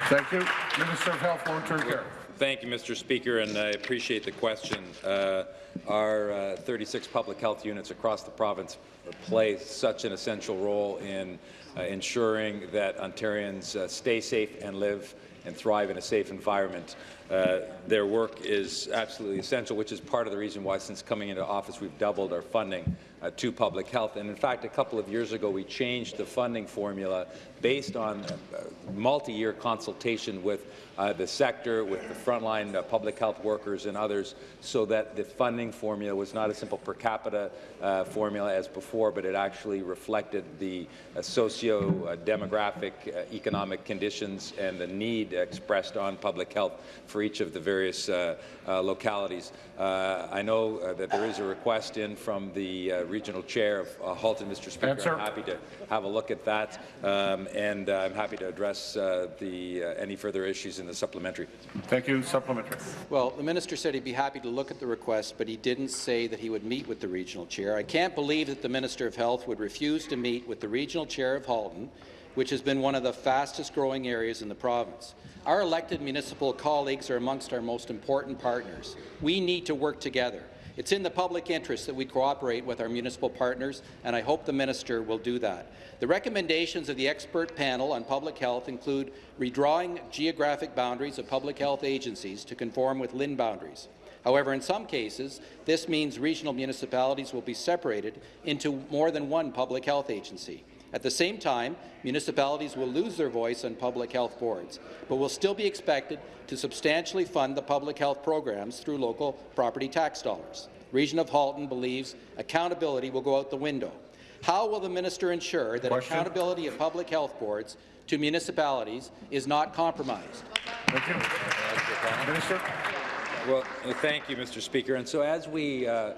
Thank you. Minister of Health, and Long-Term Care. Thank you, Mr. Speaker, and I appreciate the question. Uh, our uh, 36 public health units across the province play such an essential role in uh, ensuring that Ontarians uh, stay safe and live and thrive in a safe environment. Uh, their work is absolutely essential, which is part of the reason why, since coming into office, we've doubled our funding uh, to public health. And in fact, a couple of years ago, we changed the funding formula based on uh, multi-year consultation with uh, the sector, with the frontline uh, public health workers and others, so that the funding formula was not a simple per capita uh, formula as before, but it actually reflected the uh, socio-demographic economic conditions and the need expressed on public health for each of the various localities. I know that there is a request in from the regional chair of uh, Halton, Mr. Speaker. Answer. I'm happy to have a look at that, um, and uh, I'm happy to address uh, the, uh, any further issues in the supplementary. Thank you. Supplementary. Well, the minister said he'd be happy to look at the request, but he didn't say that he would meet with the regional chair. I can't believe that the Minister of Health would refuse to meet with the regional chair of Halton, which has been one of the fastest growing areas in the province. Our elected municipal colleagues are amongst our most important partners. We need to work together. It's in the public interest that we cooperate with our municipal partners, and I hope the minister will do that. The recommendations of the expert panel on public health include redrawing geographic boundaries of public health agencies to conform with LHIN boundaries. However, in some cases, this means regional municipalities will be separated into more than one public health agency. At the same time, municipalities will lose their voice on public health boards, but will still be expected to substantially fund the public health programs through local property tax dollars. Region of Halton believes accountability will go out the window. How will the minister ensure that Question? accountability of public health boards to municipalities is not compromised? Thank you. Minister. Well, thank you, Mr. Speaker. And so as we uh,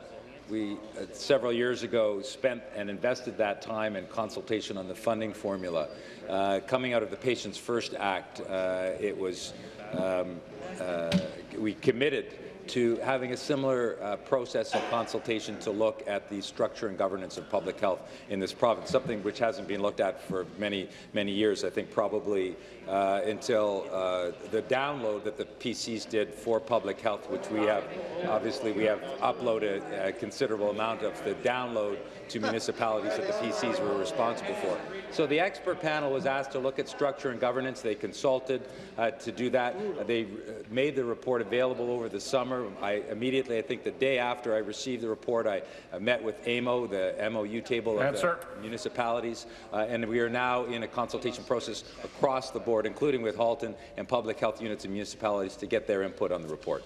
we, uh, several years ago, spent and invested that time in consultation on the funding formula. Uh, coming out of the Patients First Act, uh, it was um, uh, we committed to having a similar uh, process of consultation to look at the structure and governance of public health in this province, something which hasn't been looked at for many, many years. I think probably uh, until uh, the download that the PCs did for public health, which we have, obviously we have uploaded a considerable amount of the download to municipalities that the PCs were responsible for. So the expert panel was asked to look at structure and governance. They consulted uh, to do that. They uh, made the report available over the summer. I immediately, I think the day after I received the report, I, I met with AMO, the MOU table of municipalities, uh, and we are now in a consultation process across the board, including with Halton and public health units and municipalities to get their input on the report.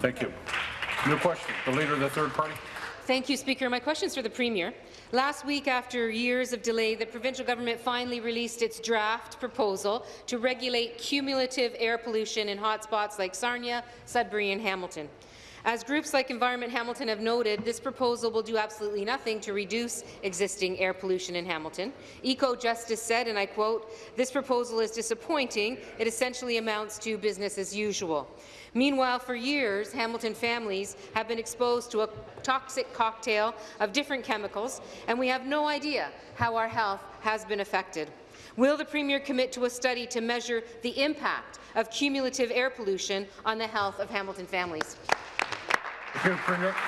Thank you. New question. The Leader of the Third Party. Thank you, Speaker. My question is for the Premier. Last week, after years of delay, the provincial government finally released its draft proposal to regulate cumulative air pollution in hotspots like Sarnia, Sudbury and Hamilton. As groups like Environment Hamilton have noted, this proposal will do absolutely nothing to reduce existing air pollution in Hamilton. Ecojustice said, and I quote, this proposal is disappointing. It essentially amounts to business as usual. Meanwhile, for years, Hamilton families have been exposed to a toxic cocktail of different chemicals, and we have no idea how our health has been affected. Will the Premier commit to a study to measure the impact of cumulative air pollution on the health of Hamilton families?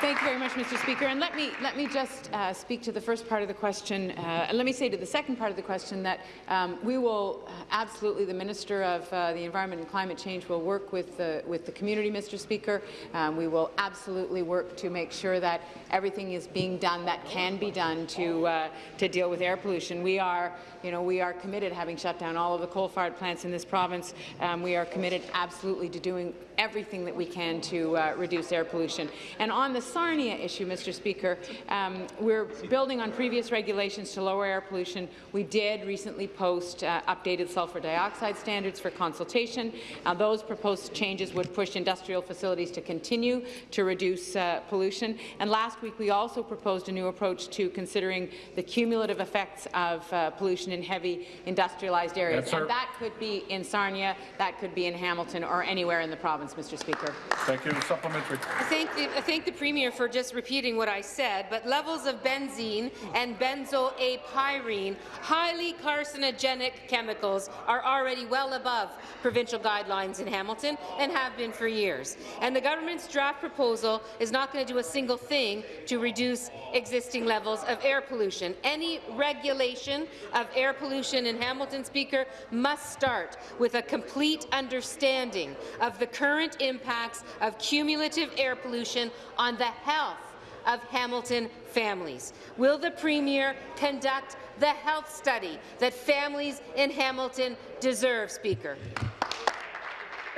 Thank you very much, Mr. Speaker. And let me let me just uh, speak to the first part of the question, uh, and let me say to the second part of the question that um, we will uh, absolutely, the Minister of uh, the Environment and Climate Change will work with the with the community, Mr. Speaker. Um, we will absolutely work to make sure that everything is being done that can be done to uh, to deal with air pollution. We are, you know, we are committed, having shut down all of the coal-fired plants in this province. Um, we are committed absolutely to doing everything that we can to reduce air pollution. And on the Sarnia issue, Mr. Speaker, um, we're building on previous regulations to lower air pollution. We did recently post uh, updated sulfur dioxide standards for consultation. Uh, those proposed changes would push industrial facilities to continue to reduce uh, pollution. And last week, we also proposed a new approach to considering the cumulative effects of uh, pollution in heavy industrialized areas. Yes, and that could be in Sarnia, that could be in Hamilton, or anywhere in the province, Mr. Speaker. Thank you. Supplementary. I thank, I thank the Premier for just repeating what I said, but levels of benzene and benzo(a)pyrene, highly carcinogenic chemicals, are already well above provincial guidelines in Hamilton and have been for years. And the government's draft proposal is not going to do a single thing to reduce existing levels of air pollution. Any regulation of air pollution in Hamilton, Speaker, must start with a complete understanding of the current impacts of cumulative air pollution on the health of Hamilton families. Will the Premier conduct the health study that families in Hamilton deserve, Speaker?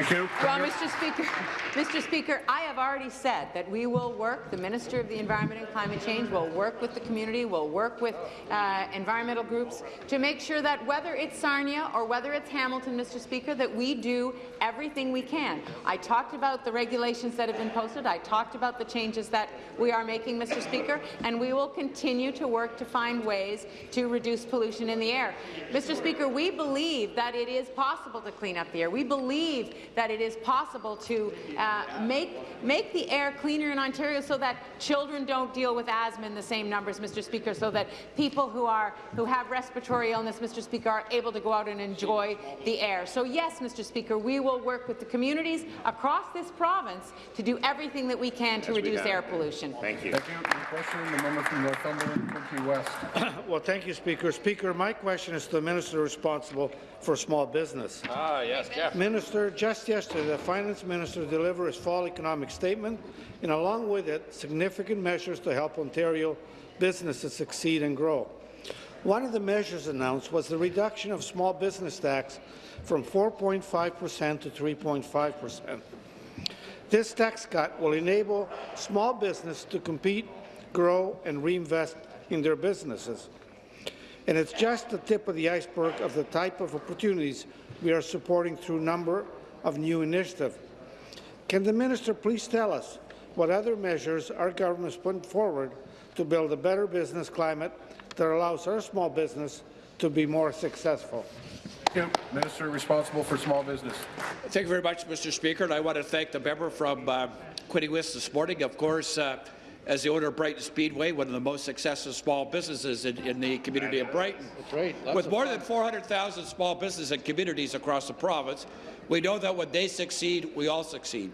Thank you. Well, Mr. Speaker, Mr. Speaker, I have already said that we will work, the Minister of the Environment and Climate Change will work with the community, will work with uh, environmental groups to make sure that whether it's Sarnia or whether it's Hamilton, Mr. Speaker, that we do everything we can. I talked about the regulations that have been posted. I talked about the changes that we are making, Mr. Speaker, and we will continue to work to find ways to reduce pollution in the air. Mr. Speaker, we believe that it is possible to clean up the air. We believe that it is possible to uh, make, make the air cleaner in Ontario so that children don't deal with asthma in the same numbers, Mr. Speaker, so that people who, are, who have respiratory illness, Mr. Speaker, are able to go out and enjoy the air. So yes, Mr. Speaker, we will work with the communities across this province to do everything that we can to Yes, we reduce air pollution. Thank you. Thank you. New question. The member from Northumberland, Quinte West. Well, thank you, Speaker. Speaker, my question is to the minister responsible for small business. Ah, yes, Jeff. Minister, just yesterday, the finance minister delivered his fall economic statement, and along with it, significant measures to help Ontario businesses succeed and grow. One of the measures announced was the reduction of small business tax from 4.5 percent to 3.5 percent. This tax cut will enable small business to compete, grow, and reinvest in their businesses. And it's just the tip of the iceberg of the type of opportunities we are supporting through number of new initiative. Can the minister please tell us what other measures our government is putting forward to build a better business climate that allows our small business to be more successful? Thank you. Minister responsible for small business. Thank you very much, Mr. Speaker, and I want to thank the member from uh, Quinte West this morning. Of course, uh, as the owner of Brighton Speedway, one of the most successful small businesses in, in the community of Brighton. Right. With more fun. than 400,000 small businesses and communities across the province, we know that when they succeed, we all succeed.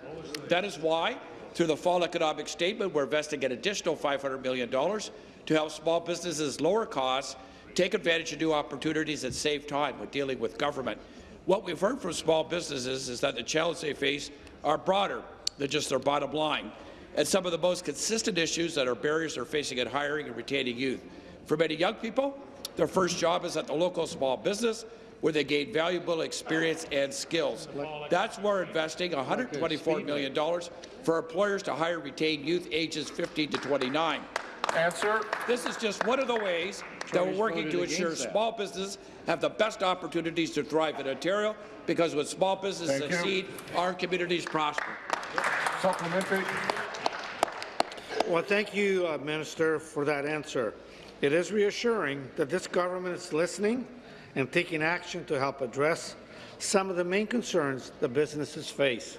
That is why, through the fall economic statement, we're investing an additional $500 million to help small businesses lower costs, take advantage of new opportunities, and save time when dealing with government. What we've heard from small businesses is that the challenges they face are broader than just their bottom line, and some of the most consistent issues that our barriers are facing in hiring and retaining youth. For many young people, their first job is at the local small business, where they gain valuable experience and skills. That's why we're investing $124 million for employers to hire retained youth ages 15 to 29. Answer. This is just one of the ways that we're working to ensure small businesses have the best opportunities to thrive in Ontario, because when small businesses Thank you. succeed, our communities prosper. Supplementary. Well, thank you, uh, Minister, for that answer. It is reassuring that this government is listening and taking action to help address some of the main concerns the businesses face.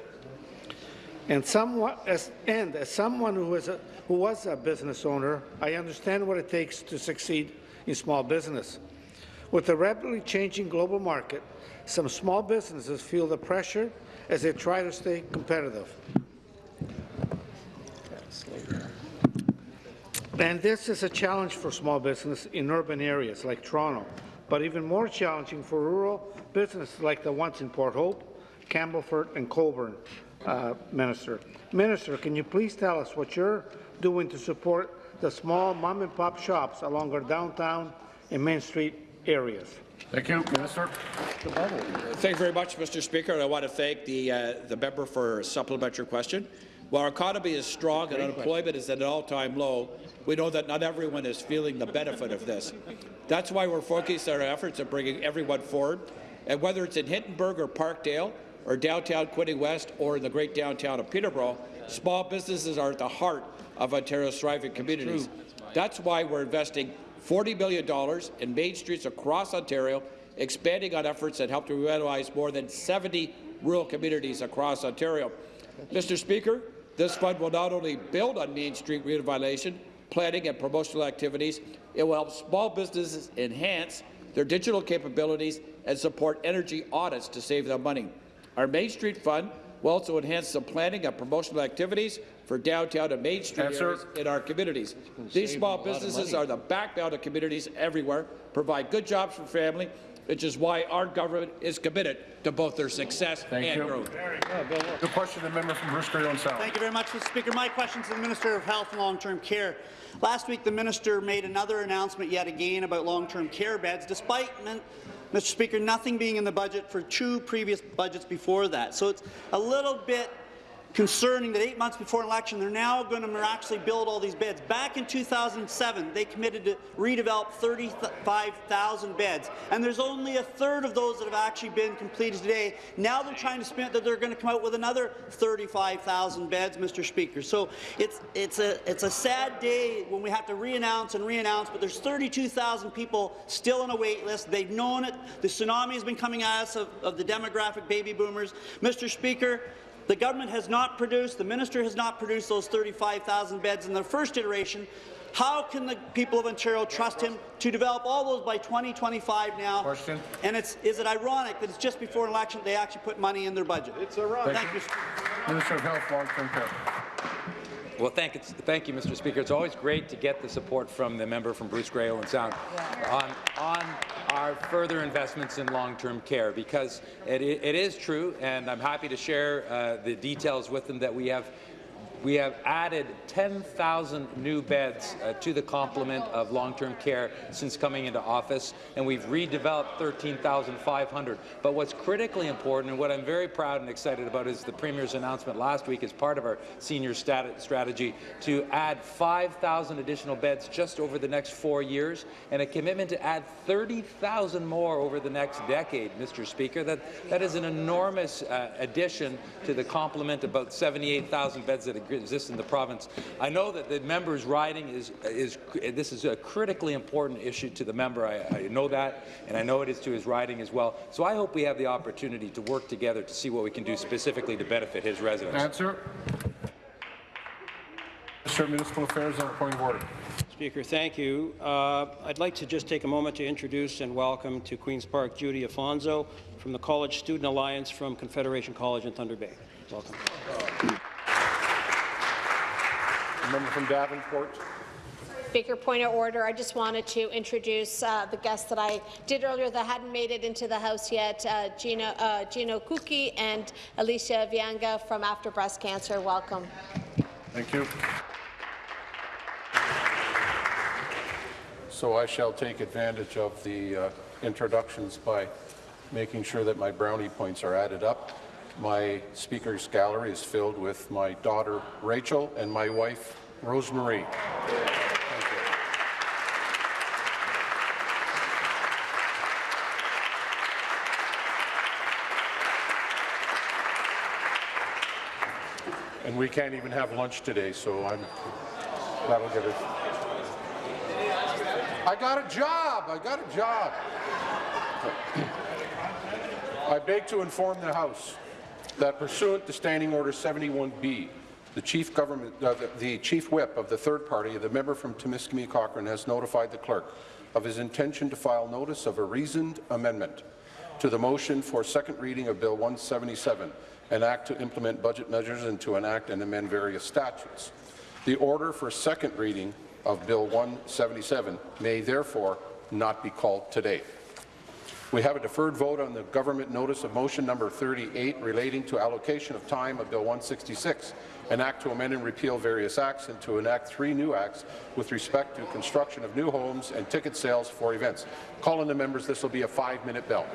And, somewhat, as, and as someone who, is a, who was a business owner, I understand what it takes to succeed in small business. With the rapidly changing global market, some small businesses feel the pressure as they try to stay competitive. And this is a challenge for small business in urban areas like Toronto, but even more challenging for rural businesses like the ones in Port Hope, Campbellford and Colborne, uh, Minister. Minister, can you please tell us what you're doing to support the small mom-and-pop shops along our downtown and Main Street areas? Thank you, Minister. Thank you very much, Mr. Speaker. and I want to thank the, uh, the member for a supplementary question. While our economy is strong and unemployment is at an all-time low, we know that not everyone is feeling the benefit of this. That's why we're focused our efforts on bringing everyone forward, and whether it's in Hintonburg or Parkdale, or downtown Quinte West, or in the great downtown of Peterborough, small businesses are at the heart of Ontario's thriving communities. That's why we're investing $40 billion in main streets across Ontario, expanding on efforts that help to revitalize more than 70 rural communities across Ontario. Mr. Speaker, this fund will not only build on Main Street revitalization, planning and promotional activities, it will help small businesses enhance their digital capabilities and support energy audits to save them money. Our Main Street Fund will also enhance the planning and promotional activities for downtown and Main Street Answer. areas in our communities. These small businesses are the backbone of communities everywhere, provide good jobs for family, which is why our government is committed to both their success Thank and you. growth. The question, the member from Bruce Grey South. Thank you very much, Mr. Speaker. My question is to the Minister of Health and Long-Term Care. Last week, the minister made another announcement yet again about long-term care beds, despite, Mr. Speaker, nothing being in the budget for two previous budgets before that. So it's a little bit concerning that eight months before an election, they're now going to miraculously build all these beds. Back in 2007, they committed to redevelop 35,000 beds, and there's only a third of those that have actually been completed today. Now they're trying to spin that they're going to come out with another 35,000 beds, Mr. Speaker. So it's it's a it's a sad day when we have to re-announce and re-announce, but there's 32,000 people still on a wait list. They've known it. The tsunami has been coming at us of, of the demographic baby boomers. Mr. Speaker, the government has not produced, the minister has not produced those 35,000 beds in the first iteration. How can the people of Ontario trust him to develop all those by 2025 now? Question. And it's, is it ironic that it's just before an election they actually put money in their budget? It's ironic. Thank you. Minister of Health, Long-Term Care. Well, thank, it's, thank you, Mr. Speaker. It's always great to get the support from the member from Bruce Grey Owen Sound on, on our further investments in long-term care, because it, it is true, and I'm happy to share uh, the details with them that we have we have added 10,000 new beds uh, to the complement of long-term care since coming into office, and we've redeveloped 13,500. But what's critically important, and what I'm very proud and excited about, is the Premier's announcement last week as part of our senior stat strategy to add 5,000 additional beds just over the next four years, and a commitment to add 30,000 more over the next decade, Mr. Speaker. That, that is an enormous uh, addition to the complement, about 78,000 beds that exist in the province. I know that the member's riding is, is this is a critically important issue to the member. I, I know that, and I know it is to his riding as well. So I hope we have the opportunity to work together to see what we can do specifically to benefit his residents. Answer. Minister of Municipal Affairs and Point of Order. Speaker, thank you. Uh, I'd like to just take a moment to introduce and welcome to Queen's Park Judy Afonso from the College Student Alliance from Confederation College in Thunder Bay. Welcome. Member from Davenport. Speaker, point of order. I just wanted to introduce uh, the guests that I did earlier that hadn't made it into the House yet, uh, Gino, uh, Gino Kuki and Alicia Vianga from After Breast Cancer. Welcome. Thank you. So I shall take advantage of the uh, introductions by making sure that my brownie points are added up. My speakers gallery is filled with my daughter Rachel and my wife Rosemarie. And we can't even have lunch today, so I'm, that'll give it. I got a job, I got a job. I beg to inform the House that pursuant to Standing Order 71B, the Chief Government, uh, the, the Chief Whip of the third party, the member from Timiskaming Cochrane, has notified the clerk of his intention to file notice of a reasoned amendment to the motion for second reading of Bill 177, an act to implement budget measures and to enact and amend various statutes. The order for second reading of Bill 177 may therefore not be called today. We have a deferred vote on the government notice of motion number 38 relating to allocation of time of Bill 166, an act to amend and repeal various acts and to enact three new acts with respect to construction of new homes and ticket sales for events. Calling the members, this will be a five-minute bell.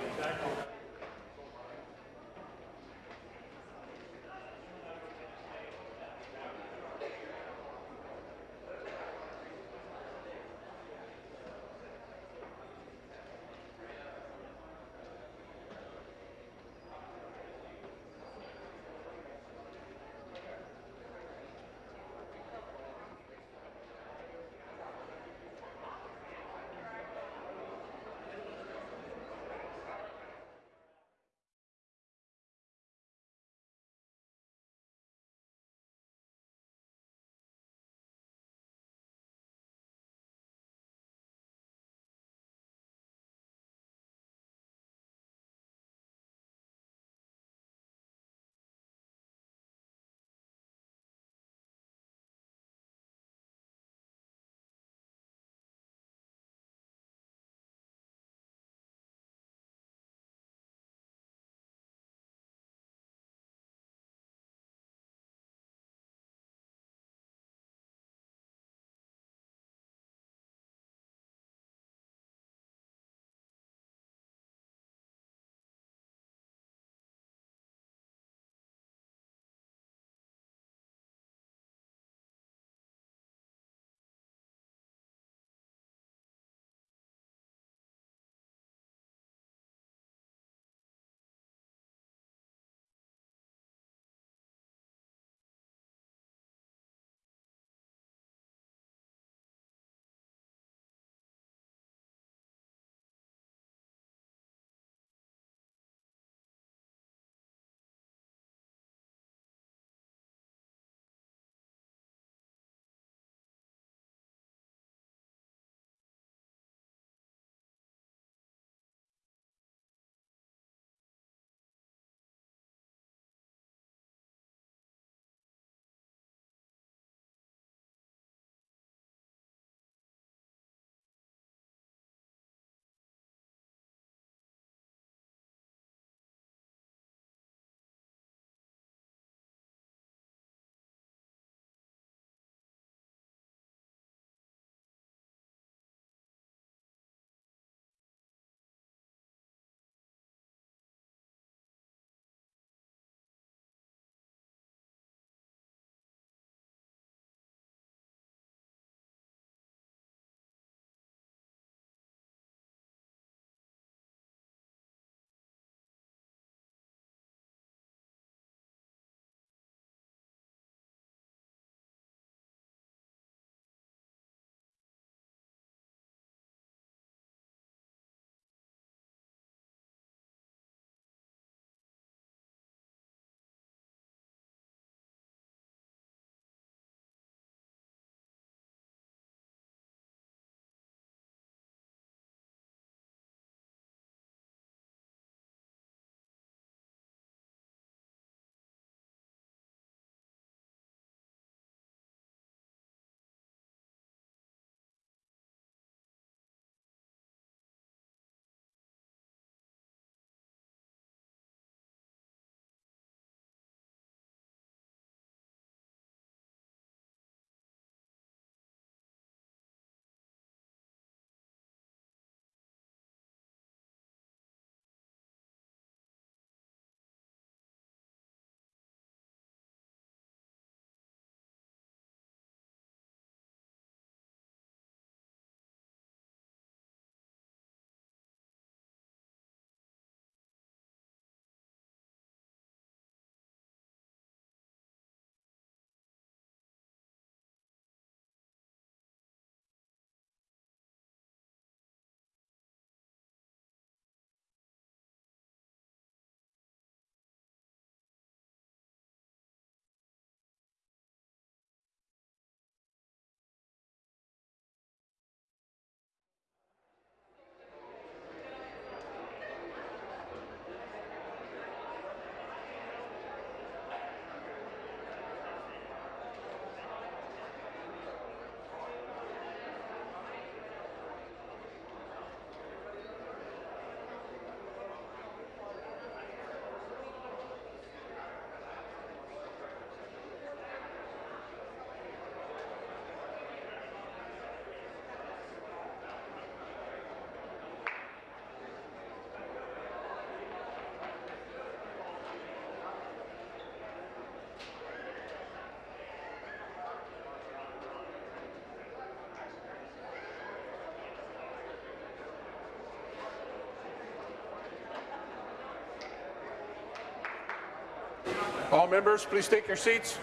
All members, please take your seats.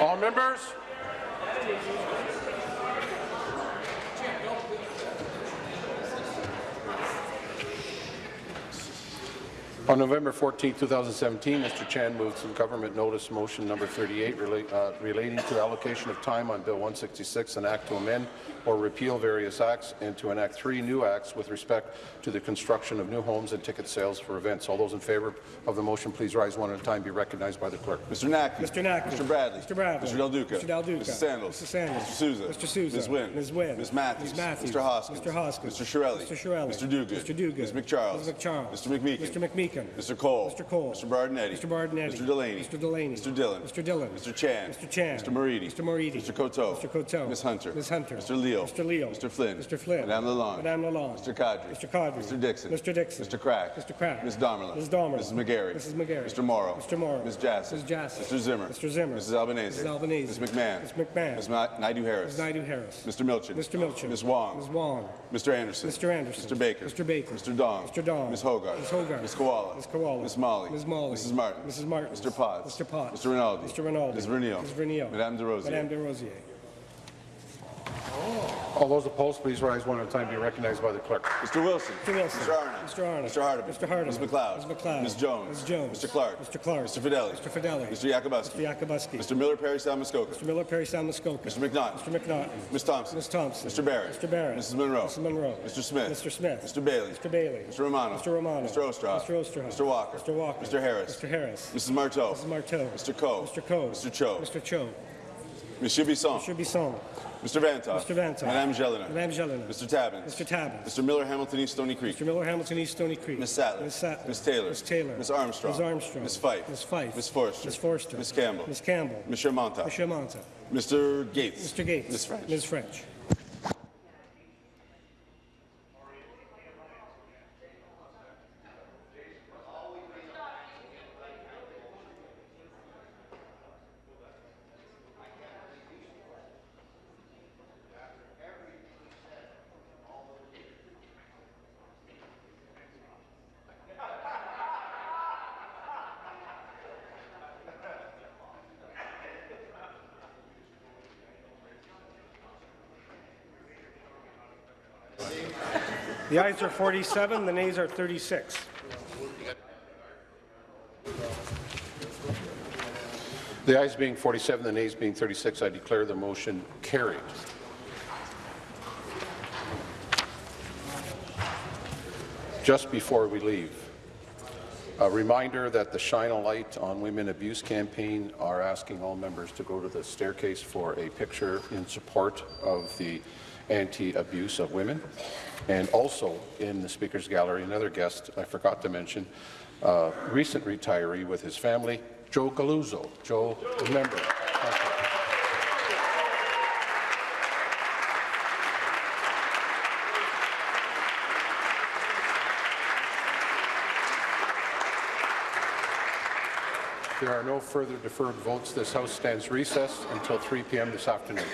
All members? On November 14, 2017, Mr. Chan moved some government notice motion number 38 relate, uh, relating to allocation of time on Bill 166, an act to amend or repeal various acts and to enact three new acts with respect to the construction of new homes and ticket sales for events. All those in favour of the motion, please rise one at a time. Be recognized by the clerk. Mr. Naqvi. Mr. Naqvi. Mr. Bradley. Mr. Bradley. Mr. Del Duca. Mr. Del Duca. Mrs. Sandals. Mr. Sandals. Mr. Sousa. Mr. Sousa. Ms. Wynne. Ms. Wynne. Ms. Matthews. Ms. Matthews. Mr. Hoskins. Mr. Hoskins. Mr. Chiarelli. Mr. Chiarelli. Mr. Duguid. Mr. Duguid. Ms. McCharles. Ms. McCharles. Mr. McMeekin. Mr. McMeekin. Mr. Colle. Mr. Colle. Mr. Berardinetti. Mr. Berardinetti. Mr. Delaney. Mr. Delaney. Mr. Dhillon. Mr. Dhillon. Mr. Chan. Mr. Chan. Mr. Moridi. Mr. Moridi. Mr. Coteau. Mr. Coteau. Ms. Hunter. Ms. Hunter. Mr. Leal. Mr. Leal. Mr. Flynn. Mr. Flynn. Madame Lalonde. Madame Lalonde. Mr. Qaadri. Mr. Qaadri. Mr. Dickson. Mr. Dickson. Mr. Crack. Mr. Crack. Ms. Damerla. Ms. Damerla. Mrs. McGarry. Mrs. McGarry. Mr. Mauro. Mr. Mauro. Ms. Jassy. Ms. Jassy. Mr. Zimmer. Mr. Zimmer. Mrs. Albanese. Mrs. Albanese. Ms. McMahon. Ms. McMahon. Ms. Ma- Naidoo Harris. Ms. Naidoo Harris. Mr. Milczyn. Mr. Milczyn. Ms. Wong. Ms. Wong. Mr. Anderson. Mr. Anderson. Mr. Baker. Mr. Baker. Mr. Dong. Mr. Dong. Ms. Hogarth. Ms. Hogarth. Ms. Kiwala. Ms. Kiwala. Ms. Malhi. Ms. Malhi. Mrs. Martin. Mrs. Martin. Mr. Potts. Mr. Potts. Mr. Rinaldi. Mr. Rinaldi. Ms. Vernile. Ms. Vernile. Madame Des Rosiers. Madame Des Rosiers. All those opposed, please rise one at a time. Be recognized by the clerk. Mr. Wilson. Mr. Wilson. Mr. Arnott. Mr. Arnott. Mr. Hardeman. Mr. Hardeman. Ms. McLeod. Ms. McLeod. Ms. Jones. Ms. Jones. Mr. Clark. Mr. Clark. Mr. Fedeli. Mr. Fedeli. Mr. Yakabuski. Mr. Yakabuski. Mr. Miller Parry Sound Muskoka. Mr. Miller Parry Sound Muskoka. Mr. McNaughton. Mr. McNaughton. Ms. Thompson. Ms. Thompson. Mr. Barrett. Mr. Barrett. Mrs. Munro. Mrs. Munro. Mr. Smith. Mr. Smith. Mr. Bailey. Mr. Bailey. Mr. Romano. Mr. Romano. Mr. Oosterhoff. Mr. Oosterhoff. Mr. Walker. Mr. Walker. Mr. Harris. Mr. Harris. Mrs. Martow. Mrs. Martow. Mr. Coe. Mr. Coe. Mr. Cho. Mr. Cho. Monsieur Bisson. Mr. Bisson. Mr. Vanthof. Mr. Vanthof. Madame Gélinas. Madame Gélinas. Mr. Tabuns. Mr. Tabuns. Mr. Miller Hamilton East Stoney Creek. Mr. Miller Hamilton East Stoney Creek. Ms. Sattler. Ms. Sattler. Ms. Taylor. Ms. Taylor. Ms. Armstrong. Ms. Armstrong. Ms. Fife. Ms. Fife. Ms. Forster. Ms. Forster. Ms. Campbell. Ms. Campbell. Monsieur Mantha. Monsieur Mantha. Mr. Gates. Mr. Gates. Ms. French. Ms. French. The ayes are 47, the nays are 36. The ayes being 47, the nays being 36, I declare the motion carried. Just before we leave, a reminder that the Shine a Light on Women Abuse campaign are asking all members to go to the staircase for a picture in support of the anti-abuse of women. And also in the Speaker's Gallery, another guest I forgot to mention, uh, recent retiree with his family, Joe Galuzzo. Joe, remember. There are no further deferred votes. This House stands recessed until 3 p.m. this afternoon.